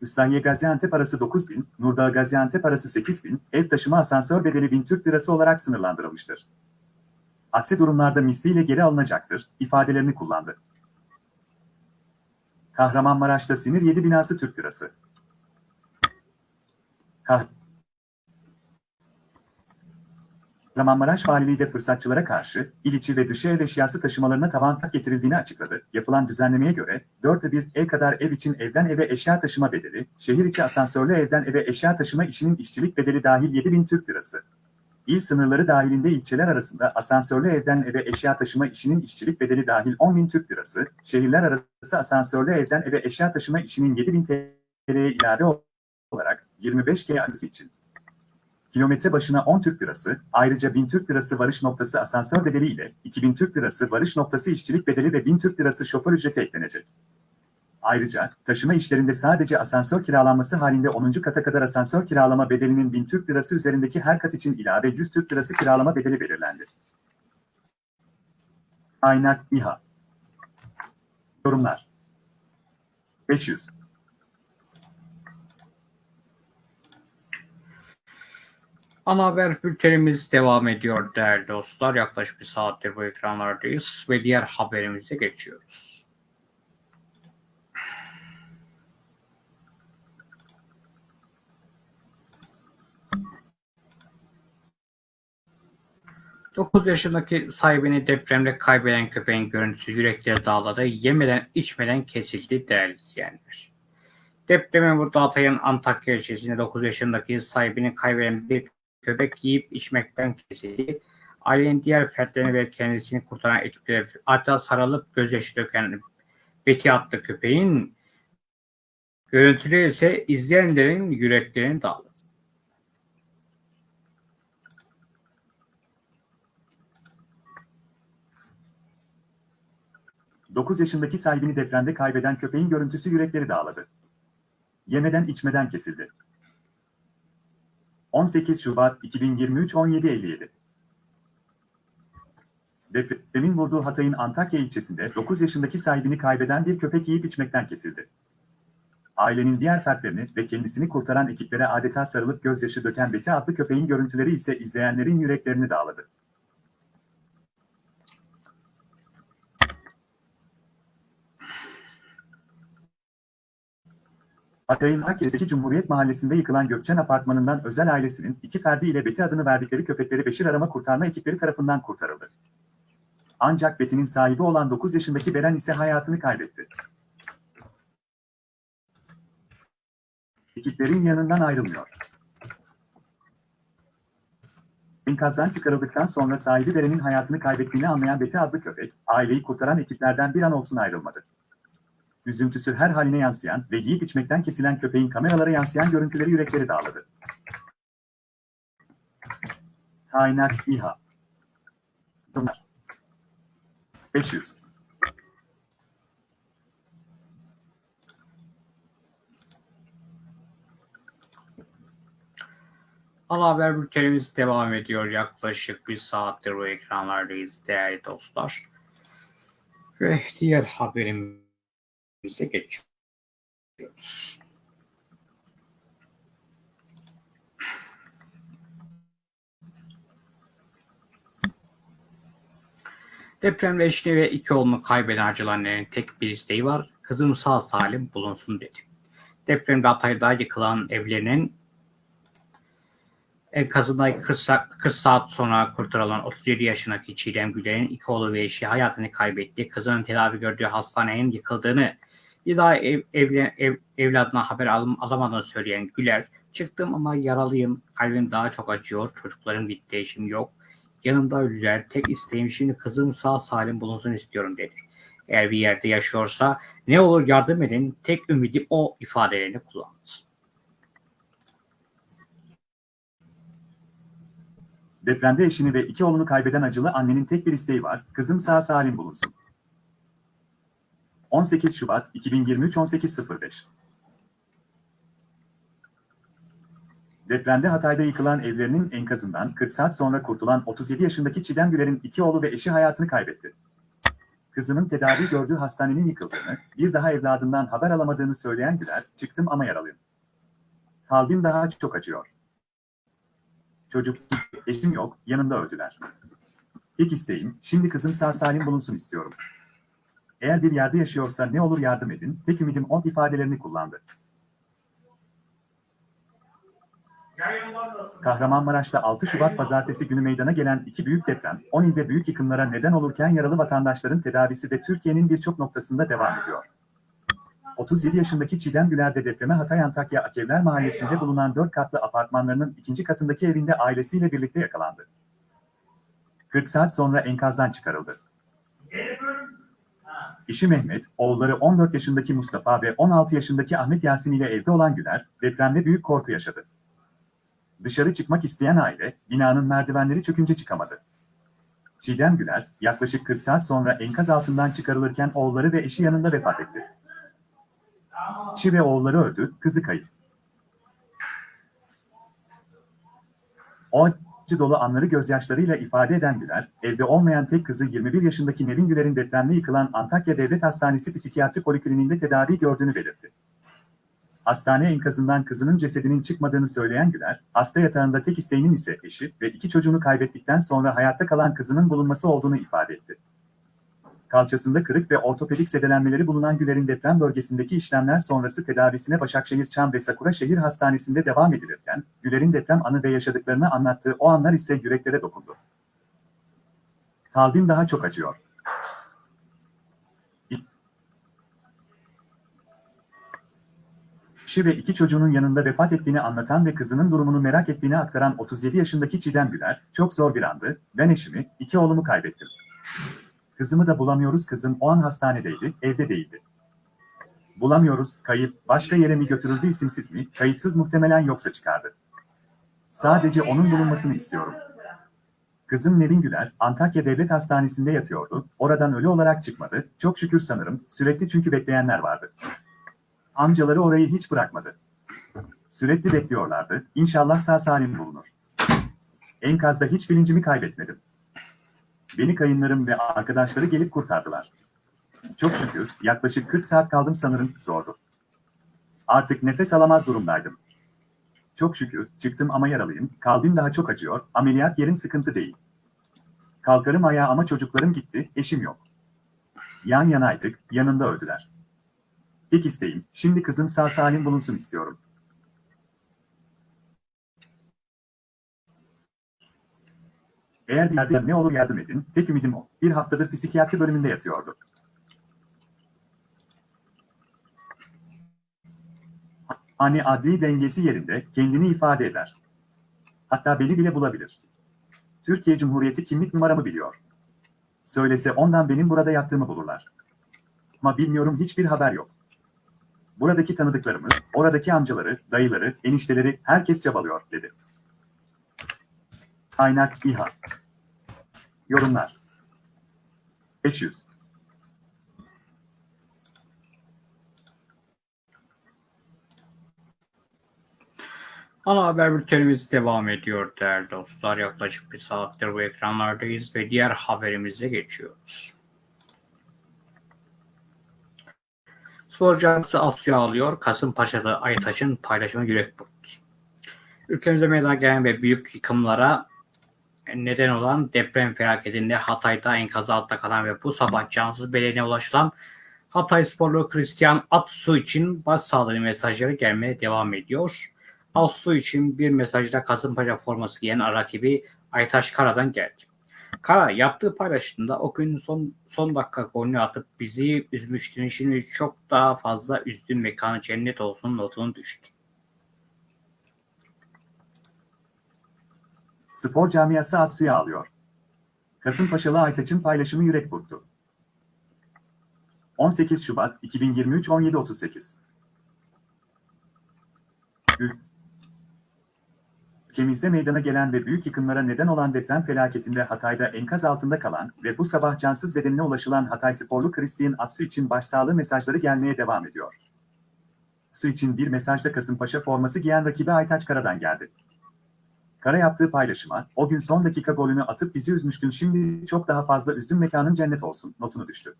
S2: Islahiye Gaziantep arası 9000, Nurdağ Gaziantep arası 8000, ev taşıma asansör bedeli 1000 Türk Lirası olarak sınırlandırılmıştır. Aksi durumlarda misliyle geri alınacaktır, ifadelerini kullandı. Kahramanmaraş'ta sinir 7 binası Türk Lirası. Kah Kahramanmaraş Valiliği de fırsatçılara karşı il içi ve dışı ev eşyası taşımalarına tavan tak getirildiğini açıkladı. Yapılan düzenlemeye göre 4'e 1 ev kadar ev için evden eve eşya taşıma bedeli, şehir içi asansörlü evden eve eşya taşıma işinin işçilik bedeli dahil 7000 Türk Lirası. İl sınırları dahilinde ilçeler arasında asansörlü evden eve eşya taşıma işinin işçilik bedeli dahil 10.000 Türk Lirası, şehirler arası asansörlü evden eve eşya taşıma işinin 7.000 TL'ye ilave olarak 25 G için. Kilometre başına 10 Türk Lirası, ayrıca 1000 Türk Lirası varış noktası asansör bedeli ile 2000 Türk Lirası varış noktası işçilik bedeli ve 1000 Türk Lirası şoför ücreti eklenecek. Ayrıca taşıma işlerinde sadece asansör kiralanması halinde 10. kata kadar asansör kiralama bedelinin 1000 Türk Lirası üzerindeki her kat için ilave 100 Türk Lirası kiralama bedeli belirlendi. Kaynak İHA Yorumlar 500
S1: Ana haber bültenimiz devam ediyor değerli dostlar. Yaklaşık bir saattir bu ekranlardayız ve diğer haberimize geçiyoruz. Dokuz yaşındaki sahibini depremde kaybeden köpeğin görüntüsü yürekleri dağladı. Yemeden içmeden kesildi değerli izleyenler. Depremin vurduğu Hatay'ın Antakya ilçesinde 9 yaşındaki sahibini kaybeden bir köpek yiyip içmekten kesildi. Ailenin diğer fertlerini ve kendisini kurtaran ekiplere adeta sarılıp gözyaşı döken Betty adlı köpeğin görüntüleri ise izleyenlerin yüreklerini dağladı.
S2: Dokuz yaşındaki sahibini depremde kaybeden köpeğin görüntüsü yürekleri dağladı. Yemeden içmeden kesildi. 18 Şubat 2023 17.57 Depremin vurduğu Hatay'ın Antakya ilçesinde 9 yaşındaki sahibini kaybeden bir köpek yiyip içmekten kesildi. Ailenin diğer fertlerini ve kendisini kurtaran ekiplere adeta sarılıp gözyaşı döken Beti adlı köpeğin görüntüleri ise izleyenlerin yüreklerini dağladı. Hatay'ın Hakkari'deki Cumhuriyet Mahallesi'nde yıkılan Gökçen Apartmanı'ndan özel ailesinin iki ferdi ile Beti adını verdikleri köpekleri Beşir arama kurtarma ekipleri tarafından kurtarıldı. Ancak Beti'nin sahibi olan 9 yaşındaki Beren ise hayatını kaybetti. Ekiplerin yanından ayrılmıyor. Enkazdan çıkarıldıktan sonra sahibi Beren'in hayatını kaybettiğini anlayan Beti adlı köpek, aileyi kurtaran ekiplerden bir an olsun ayrılmadı üzüntüsü her haline yansıyan ve yiyip içmekten kesilen köpeğin kameralara yansıyan görüntüleri yürekleri dağladı. Kaynak İHA Bunlar 500
S1: Ana haber bültenimiz devam ediyor. Yaklaşık bir saattir bu ekranlardayız değerli dostlar. Ve diğer haberimize geçiyoruz. Depremde eşini ve iki oğlunu kaybeden acılı annenin tek bir isteği var. Kızım sağ salim bulunsun dedi. Depremde Hatay'da yıkılan evlerinin enkazında 40 saat, 40 saat sonra kurtarılan 37 yaşındaki Çiğdem Güler'in iki oğlu ve eşi hayatını kaybetti. Kızının tedavi gördüğü hastanenin yıkıldığını daha ev, evlen, ev, evladına haber al, alamadığını söyleyen Güler, çıktım ama yaralıyım, kalbim daha çok acıyor, çocuklarım gitti, eşim yok. Yanımda ölüler, tek isteğim şimdi kızım sağ salim bulunsun istiyorum dedi. Eğer bir yerde yaşıyorsa ne olur yardım edin, tek ümidim o ifadelerini kullandı.
S2: Depremde eşini ve iki oğlunu kaybeden acılı annenin tek bir isteği var, kızım sağ salim bulunsun. 18 Şubat 2023 18.05 Depremde Hatay'da yıkılan evlerinin enkazından 40 saat sonra kurtulan 37 yaşındaki Çiğdem Güler'in iki oğlu ve eşi hayatını kaybetti. Kızının tedavi gördüğü hastanenin yıkıldığını, bir daha evladından haber alamadığını söyleyen Güler, çıktım ama yaralıyım. Kalbim daha çok acıyor. Çocuk, eşim yok, yanımda öldüler. İlk isteğim, şimdi kızım sağ salim bulunsun istiyorum. Eğer bir yerde yaşıyorsa ne olur yardım edin, tek ümidim o ifadelerini kullandı. Kahramanmaraş'ta 6 Şubat pazartesi günü meydana gelen iki büyük deprem, 10 ilde büyük yıkımlara neden olurken yaralı vatandaşların tedavisi de Türkiye'nin birçok noktasında devam ediyor. 37 yaşındaki Çiğdem Güler de depreme Hatay Antakya Akevler Mahallesi'nde bulunan 4 katlı apartmanlarının ikinci katındaki evinde ailesiyle birlikte yakalandı. 40 saat sonra enkazdan çıkarıldı. Eşi Mehmet, oğulları 14 yaşındaki Mustafa ve 16 yaşındaki Ahmet Yasin ile evde olan Güler, depremde büyük korku yaşadı. Dışarı çıkmak isteyen aile, binanın merdivenleri çökünce çıkamadı. Çiğdem Güler, yaklaşık 40 saat sonra enkaz altından çıkarılırken oğulları ve eşi yanında vefat etti. Eşi ve oğulları öldü, kızı kayıp. O acı dolu anları gözyaşlarıyla ifade eden Güler, evde olmayan tek kızı 21 yaşındaki Nevin Güler'in depremde yıkılan Antakya Devlet Hastanesi Psikiyatri Polikliniğinde tedavi gördüğünü belirtti. hastane enkazından kızının cesedinin çıkmadığını söyleyen Güler, hasta yatağında tek isteğinin ise eşi ve iki çocuğunu kaybettikten sonra hayatta kalan kızının bulunması olduğunu ifade etti. Kalçasında kırık ve ortopedik zedelenmeleri bulunan Güler'in deprem bölgesindeki işlemler sonrası tedavisine Başakşehir Çam ve Sakura Şehir Hastanesi'nde devam edilirken, Güler'in deprem anı ve yaşadıklarını anlattığı o anlar ise yüreklere dokundu. Kalbim daha çok acıyor. Eşi ve iki çocuğunun yanında vefat ettiğini anlatan ve kızının durumunu merak ettiğini aktaran 37 yaşındaki Çiğdem Güler, çok zor bir andı, ben eşimi, iki oğlumu kaybettim. Kızımı da bulamıyoruz kızım o an hastanedeydi, evde değildi. Bulamıyoruz, kayıp, başka yere mi götürüldü isimsiz mi, kayıtsız muhtemelen yoksa çıkardı. Sadece onun bulunmasını istiyorum. Kızım Nevin Güler, Antakya Devlet Hastanesi'nde yatıyordu, oradan ölü olarak çıkmadı, çok şükür sanırım, sürekli çünkü bekleyenler vardı. Amcaları orayı hiç bırakmadı. Sürekli bekliyorlardı, İnşallah sağ salim bulunur. Enkazda hiç bilincimi kaybetmedim. Beni kayınlarım ve arkadaşları gelip kurtardılar. Çok şükür, yaklaşık 40 saat kaldım sanırım, zordu. Artık nefes alamaz durumdaydım. Çok şükür, çıktım ama yaralıyım, kalbim daha çok acıyor, ameliyat yerim sıkıntı değil. Kalkarım ayağa ama çocuklarım gitti, eşim yok. Yan yanaydık, yanında öldüler. Tek isteğim, şimdi kızım sağ salim bulunsun istiyorum. Eğer bir ne olur yardım edin, tek ümidim o. Bir haftadır psikiyatri bölümünde yatıyordu. Hani adli dengesi yerinde, kendini ifade eder. Hatta beni bile bulabilir. Türkiye Cumhuriyeti kimlik numaramı biliyor. Söylese ondan benim burada yattığımı bulurlar. Ama bilmiyorum hiçbir haber yok. Buradaki tanıdıklarımız, oradaki amcaları, dayıları, enişteleri, herkes çabalıyor, dedi. Kaynak İHA. Yorumlar. 500.
S1: Ana haber bültenimiz devam ediyor değerli dostlar. Yaklaşık bir saattir bu ekranlardayız ve diğer haberimize geçiyoruz. Spor canlısı Asya alıyor. Kasımpaşa'da Aytaç'ın paylaşımı yürek burktu. Ülkemize meydana gelen ve büyük yıkımlara neden olan deprem felaketinde Hatay'da enkaz altta kalan ve bu sabah cansız bedenine ulaşılan Hatay sporlu Christian Atsu için başsağlığı mesajları gelmeye devam ediyor. Atsu için bir mesajda Kasımpaşa forması giyen rakibi Aytaş Kara'dan geldi. Kara yaptığı paylaşımda o gün son, son dakika golünü atıp bizi üzmüştün. Şimdi çok daha fazla üzdün mekanı cennet olsun notunu düştü.
S2: Spor camiası Atsu'ya alıyor. Kasımpaşalı Aytaç'ın paylaşımı yürek burktu. 18 Şubat 2023 17.38 Ülkemizde meydana gelen ve büyük yıkımlara neden olan deprem felaketinde Hatay'da enkaz altında kalan ve bu sabah cansız bedenine ulaşılan Hatay sporlu Christian Atsu için başsağlığı mesajları gelmeye devam ediyor. Atsu için bir mesajda Kasımpaşa forması giyen rakibi Aytaç Kara'dan geldi. Kara yaptığı paylaşıma, o gün son dakika golünü atıp bizi üzmüştün şimdi çok daha fazla üzdün mekanın cennet olsun, notunu düştü.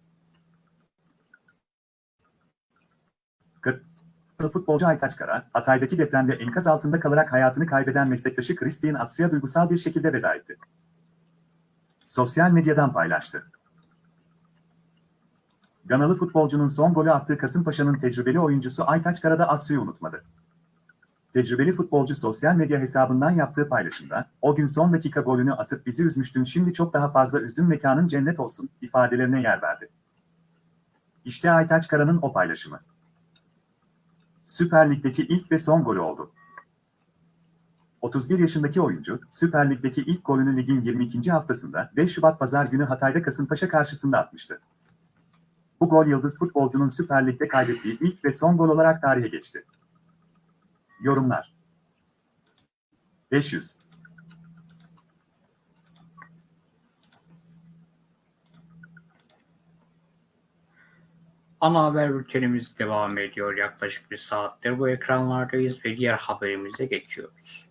S2: Futbolcu Aytaç Kara, Hatay'daki depremde enkaz altında kalarak hayatını kaybeden meslektaşı Christian Atsu'ya duygusal bir şekilde veda etti. Sosyal medyadan paylaştı. Ganalı futbolcunun son golü attığı Kasımpaşa'nın tecrübeli oyuncusu Aytaç Kara da Atsu'yu unutmadı. Tecrübeli futbolcu sosyal medya hesabından yaptığı paylaşımda, o gün son dakika golünü atıp bizi üzmüştün şimdi çok daha fazla üzdün mekanın cennet olsun ifadelerine yer verdi. İşte Aytaç Kara'nın o paylaşımı. Süper Lig'deki ilk ve son golü oldu. 31 yaşındaki oyuncu, Süper Lig'deki ilk golünü ligin 22. haftasında 5 Şubat Pazar günü Hatay'da Kasımpaşa karşısında atmıştı. Bu gol yıldız futbolcunun Süper Lig'de kaydettiği ilk ve son gol olarak tarihe geçti. Yorumlar 500
S1: Ana haber bültenimiz devam ediyor. Yaklaşık bir saattir bu ekranlardayız ve diğer haberimize geçiyoruz.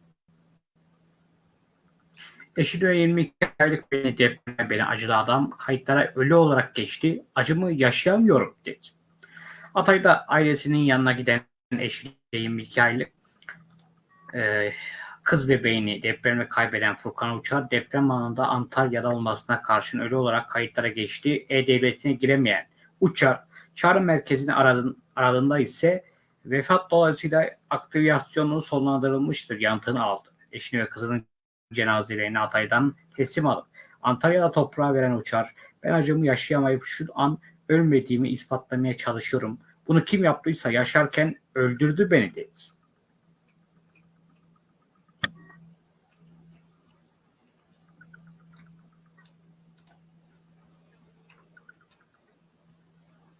S1: Eşi de 22 aylık beni depreme beni acılı adam kayıtlara ölü olarak geçti. Acımı yaşayamıyorum dedi. Hatay'da ailesinin yanına giden eşi 22 aylık e, kız bebeğini depremde kaybeden Furkan Uçar deprem anında Antalya'da olmasına karşın ölü olarak kayıtlara geçti. E-Devleti'ne giremeyen Uçar çağrı merkezini aradın, aradığında ise vefat dolayısıyla aktivasyonu sonlandırılmıştır yanıtını aldı. Eşini ve kızının cenazelerini Hatay'dan teslim alıp Antalya'da toprağa veren Uçar ben acımı yaşayamayıp şu an ölmediğimi ispatlamaya çalışıyorum. Bunu kim yaptıysa yaşarken öldürdü beni dedi.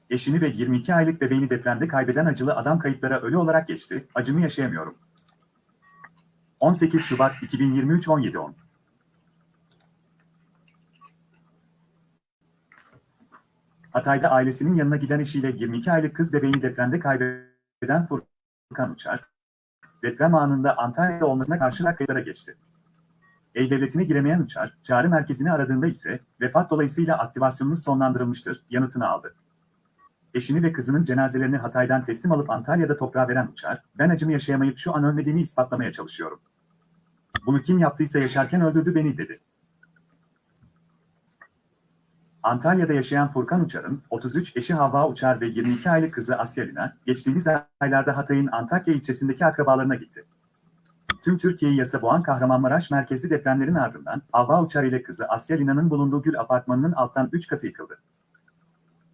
S2: Eşini ve 22 aylık bebeğini depremde kaybeden acılı adam kayıtlara ölü olarak geçti. Acımı yaşayamıyorum. 18 Şubat 2023 17.10 Hatay'da ailesinin yanına giden eşiyle 22 aylık kız bebeğini depremde kaybeden Furkan Uçar, deprem anında Antalya'da olmasına karşın kayıtlara geçti. E-Devleti'ne giremeyen Uçar, çağrı merkezini aradığında ise vefat dolayısıyla aktivasyonunuz sonlandırılmıştır yanıtını aldı. Eşini ve kızının cenazelerini Hatay'dan teslim alıp Antalya'da toprağa veren Uçar, ben acımı yaşayamayıp şu an ölmediğimi ispatlamaya çalışıyorum. Bunu kim yaptıysa yaşarken öldürdü beni dedi. Antalya'da yaşayan Furkan Uçar'ın 33 eşi Havva Uçar ve 22 aylık kızı Asya Lina, geçtiğimiz aylarda Hatay'ın Antakya ilçesindeki akrabalarına gitti. Tüm Türkiye'yi yasa boğan Kahramanmaraş merkezli depremlerin ardından Havva Uçar ile kızı Asya Lina'nın bulunduğu Gül apartmanının alttan 3 katı yıkıldı.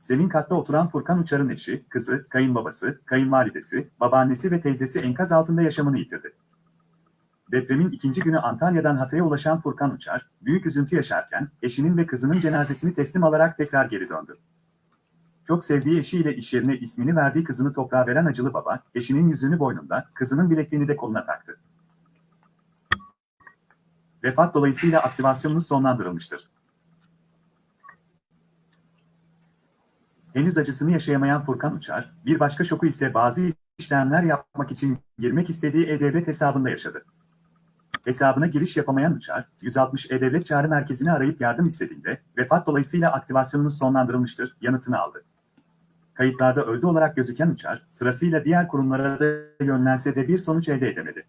S2: Zemin katta oturan Furkan Uçar'ın eşi, kızı, kayınbabası, kayınvalidesi, babaannesi ve teyzesi enkaz altında yaşamını yitirdi. Depremin ikinci günü Antalya'dan Hatay'a ulaşan Furkan Uçar, büyük üzüntü yaşarken eşinin ve kızının cenazesini teslim alarak tekrar geri döndü. Çok sevdiği eşiyle iş yerine ismini verdiği kızını toprağa veren acılı baba, eşinin yüzüğünü boynunda, kızının bilekliğini de koluna taktı. Vefat dolayısıyla aktivasyonunuz sonlandırılmıştır. Henüz acısını yaşayamayan Furkan Uçar, bir başka şoku ise bazı işlemler yapmak için girmek istediği E-Devlet hesabında yaşadı. Hesabına giriş yapamayan Uçar, 160 E-Devlet çağrı merkezini arayıp yardım istediğinde, vefat dolayısıyla aktivasyonunuz sonlandırılmıştır, yanıtını aldı. Kayıtlarda öldü olarak gözüken Uçar, sırasıyla diğer kurumlara da yönlense de bir sonuç elde edemedi.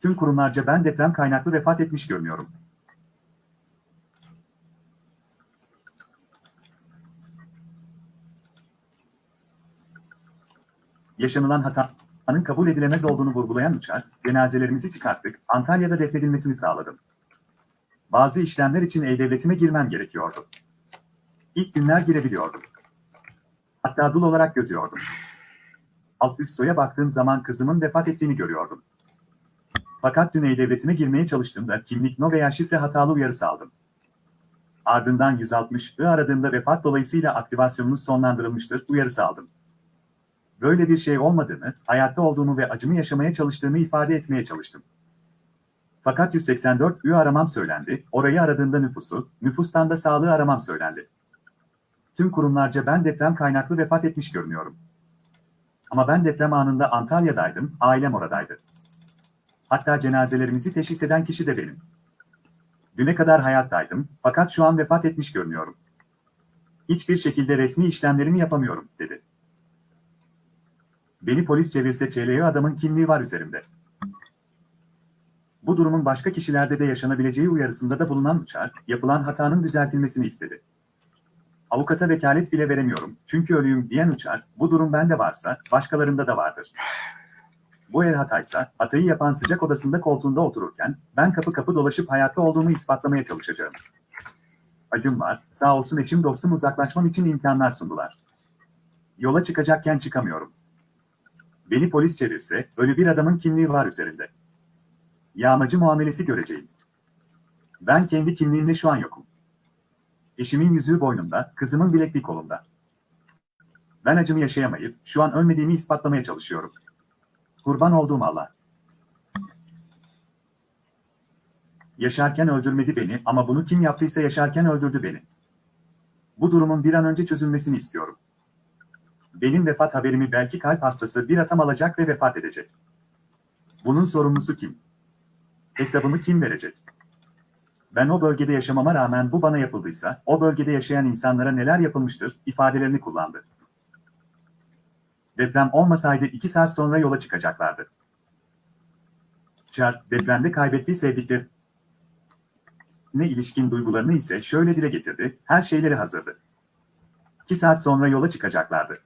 S2: Tüm kurumlarca ben deprem kaynaklı vefat etmiş görünüyorum. Yaşanılan hatanın kabul edilemez olduğunu vurgulayan Uçar, cenazelerimizi çıkarttık, Antalya'da defnedilmesini sağladım. Bazı işlemler için E-Devleti'ne girmem gerekiyordu. İlk günler girebiliyordum. Hatta dul olarak gözüyordum. Alt üst soya baktığım zaman kızımın vefat ettiğini görüyordum. Fakat dün E-Devleti'ne girmeye çalıştığımda kimlik no veya şifre hatalı uyarısı aldım. Ardından 160'ı aradığımda vefat dolayısıyla aktivasyonunuz sonlandırılmıştır uyarısı aldım böyle bir şey olmadığını, hayatta olduğumu ve acımı yaşamaya çalıştığımı ifade etmeye çalıştım. Fakat 184 ü aramam söylendi, orayı aradığında nüfusu, nüfustan da sağlığı aramam söylendi. Tüm kurumlarca ben deprem kaynaklı vefat etmiş görünüyorum. Ama ben deprem anında Antalya'daydım, ailem oradaydı. Hatta cenazelerimizi teşhis eden kişi de benim. Düne kadar hayattaydım, fakat şu an vefat etmiş görünüyorum. Hiçbir şekilde resmi işlemlerimi yapamıyorum, dedi. Beni polis çevirse çeyleği adamın kimliği var üzerimde. Bu durumun başka kişilerde de yaşanabileceği uyarısında da bulunan Uçar, yapılan hatanın düzeltilmesini istedi. Avukata vekalet bile veremiyorum, çünkü ölüyüm diyen Uçar, bu durum bende varsa, başkalarında da vardır. Bu el hataysa, hatayı yapan sıcak odasında koltuğunda otururken, ben kapı kapı dolaşıp hayatta olduğumu ispatlamaya çalışacağım. Acım var, sağ olsun eşim dostum uzaklaşmam için imkanlar sundular. Yola çıkacakken çıkamıyorum. Beni polis çevirse, ölü bir adamın kimliği var üzerinde. Yağmacı muamelesi göreceğim. Ben kendi kimliğimle şu an yokum. Eşimin yüzüğü boynumda, kızımın bilekliği kolumda. Ben acımı yaşayamayıp, şu an ölmediğimi ispatlamaya çalışıyorum. Kurban olduğum Allah. Yaşarken öldürmedi beni ama bunu kim yaptıysa yaşarken öldürdü beni. Bu durumun bir an önce çözülmesini istiyorum. Benim vefat haberimi belki kalp hastası bir atam alacak ve vefat edecek. Bunun sorumlusu kim? Hesabımı kim verecek? Ben o bölgede yaşamama rağmen bu bana yapıldıysa, o bölgede yaşayan insanlara neler yapılmıştır ifadelerini kullandı. Deprem olmasaydı 2 saat sonra yola çıkacaklardı. Char, depremde kaybettiği sevdikleri ne ilişkin duygularını ise şöyle dile getirdi, her şeyleri hazırdı. 2 saat sonra yola çıkacaklardı.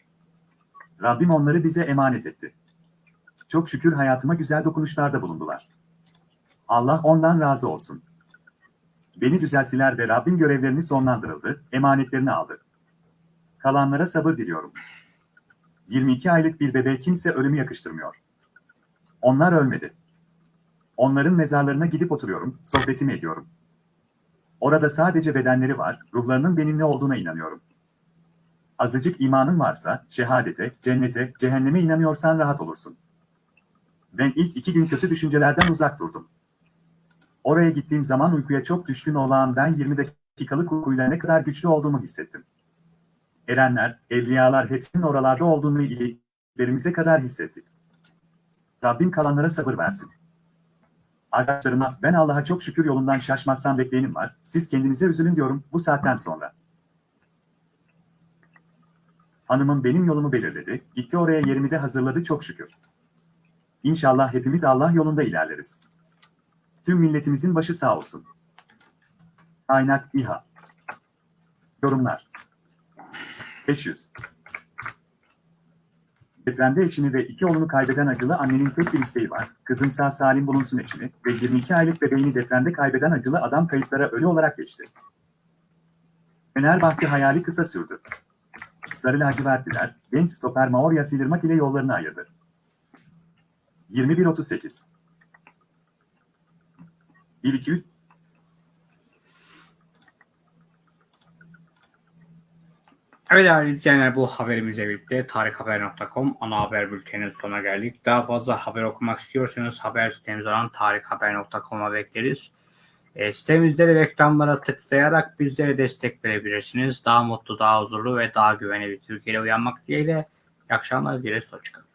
S2: Rabbim onları bize emanet etti. Çok şükür hayatıma güzel dokunuşlarda bulundular. Allah ondan razı olsun. Beni düzelttiler ve Rabbim görevlerini sonlandırıldı, emanetlerini aldı. Kalanlara sabır diliyorum. 22 aylık bir bebeğe kimse ölümü yakıştırmıyor. Onlar ölmedi. Onların mezarlarına gidip oturuyorum, sohbetimi ediyorum. Orada sadece bedenleri var, ruhlarının benimle olduğuna inanıyorum. Azıcık imanın varsa, şehadete, cennete, cehenneme inanıyorsan rahat olursun. Ben ilk iki gün kötü düşüncelerden uzak durdum. Oraya gittiğim zaman uykuya çok düşkün olan ben 20 dakikalık uykuyla ne kadar güçlü olduğumu hissettim. Erenler, evliyalar hepsinin oralarda olduğunu iliklerimize kadar hissettik. Rabbim kalanlara sabır versin. Arkadaşlarıma ben Allah'a çok şükür yolundan şaşmazsam bekleyenim var. Siz kendinize üzülün diyorum bu saatten sonra. Hanımım benim yolumu belirledi. Gitti oraya yerimi de hazırladı çok şükür. İnşallah hepimiz Allah yolunda ilerleriz. Tüm milletimizin başı sağ olsun. Kaynak İHA. Yorumlar. 500. Depremde eşini ve iki oğlunu kaybeden acılı annenin tek bir isteği var. Kızım sağ salim bulunsun eşini ve 22 aylık bebeğini depremde kaybeden acılı adam kayıplara ölü olarak geçti. Fenerbahçe hayali kısa sürdü. Sarı lacivertliler, genç stoper Maorya Silirmak ile yollarını ayırdı. 21.38 1-2-3
S1: Evet değerli izleyenler bu haberimizle birlikte tarikhaber.com ana haber bülteninin sonuna geldik. Daha fazla haber okumak istiyorsanız haber sitemiz olan tarikhaber.com'a bekleriz. E, sitemizde de reklamlara tıklayarak bizlere destek verebilirsiniz. Daha mutlu, daha huzurlu ve daha güvenli bir Türkiye'de uyanmak dileğiyle. İyi akşamlar dileriz. Hoşçakalın.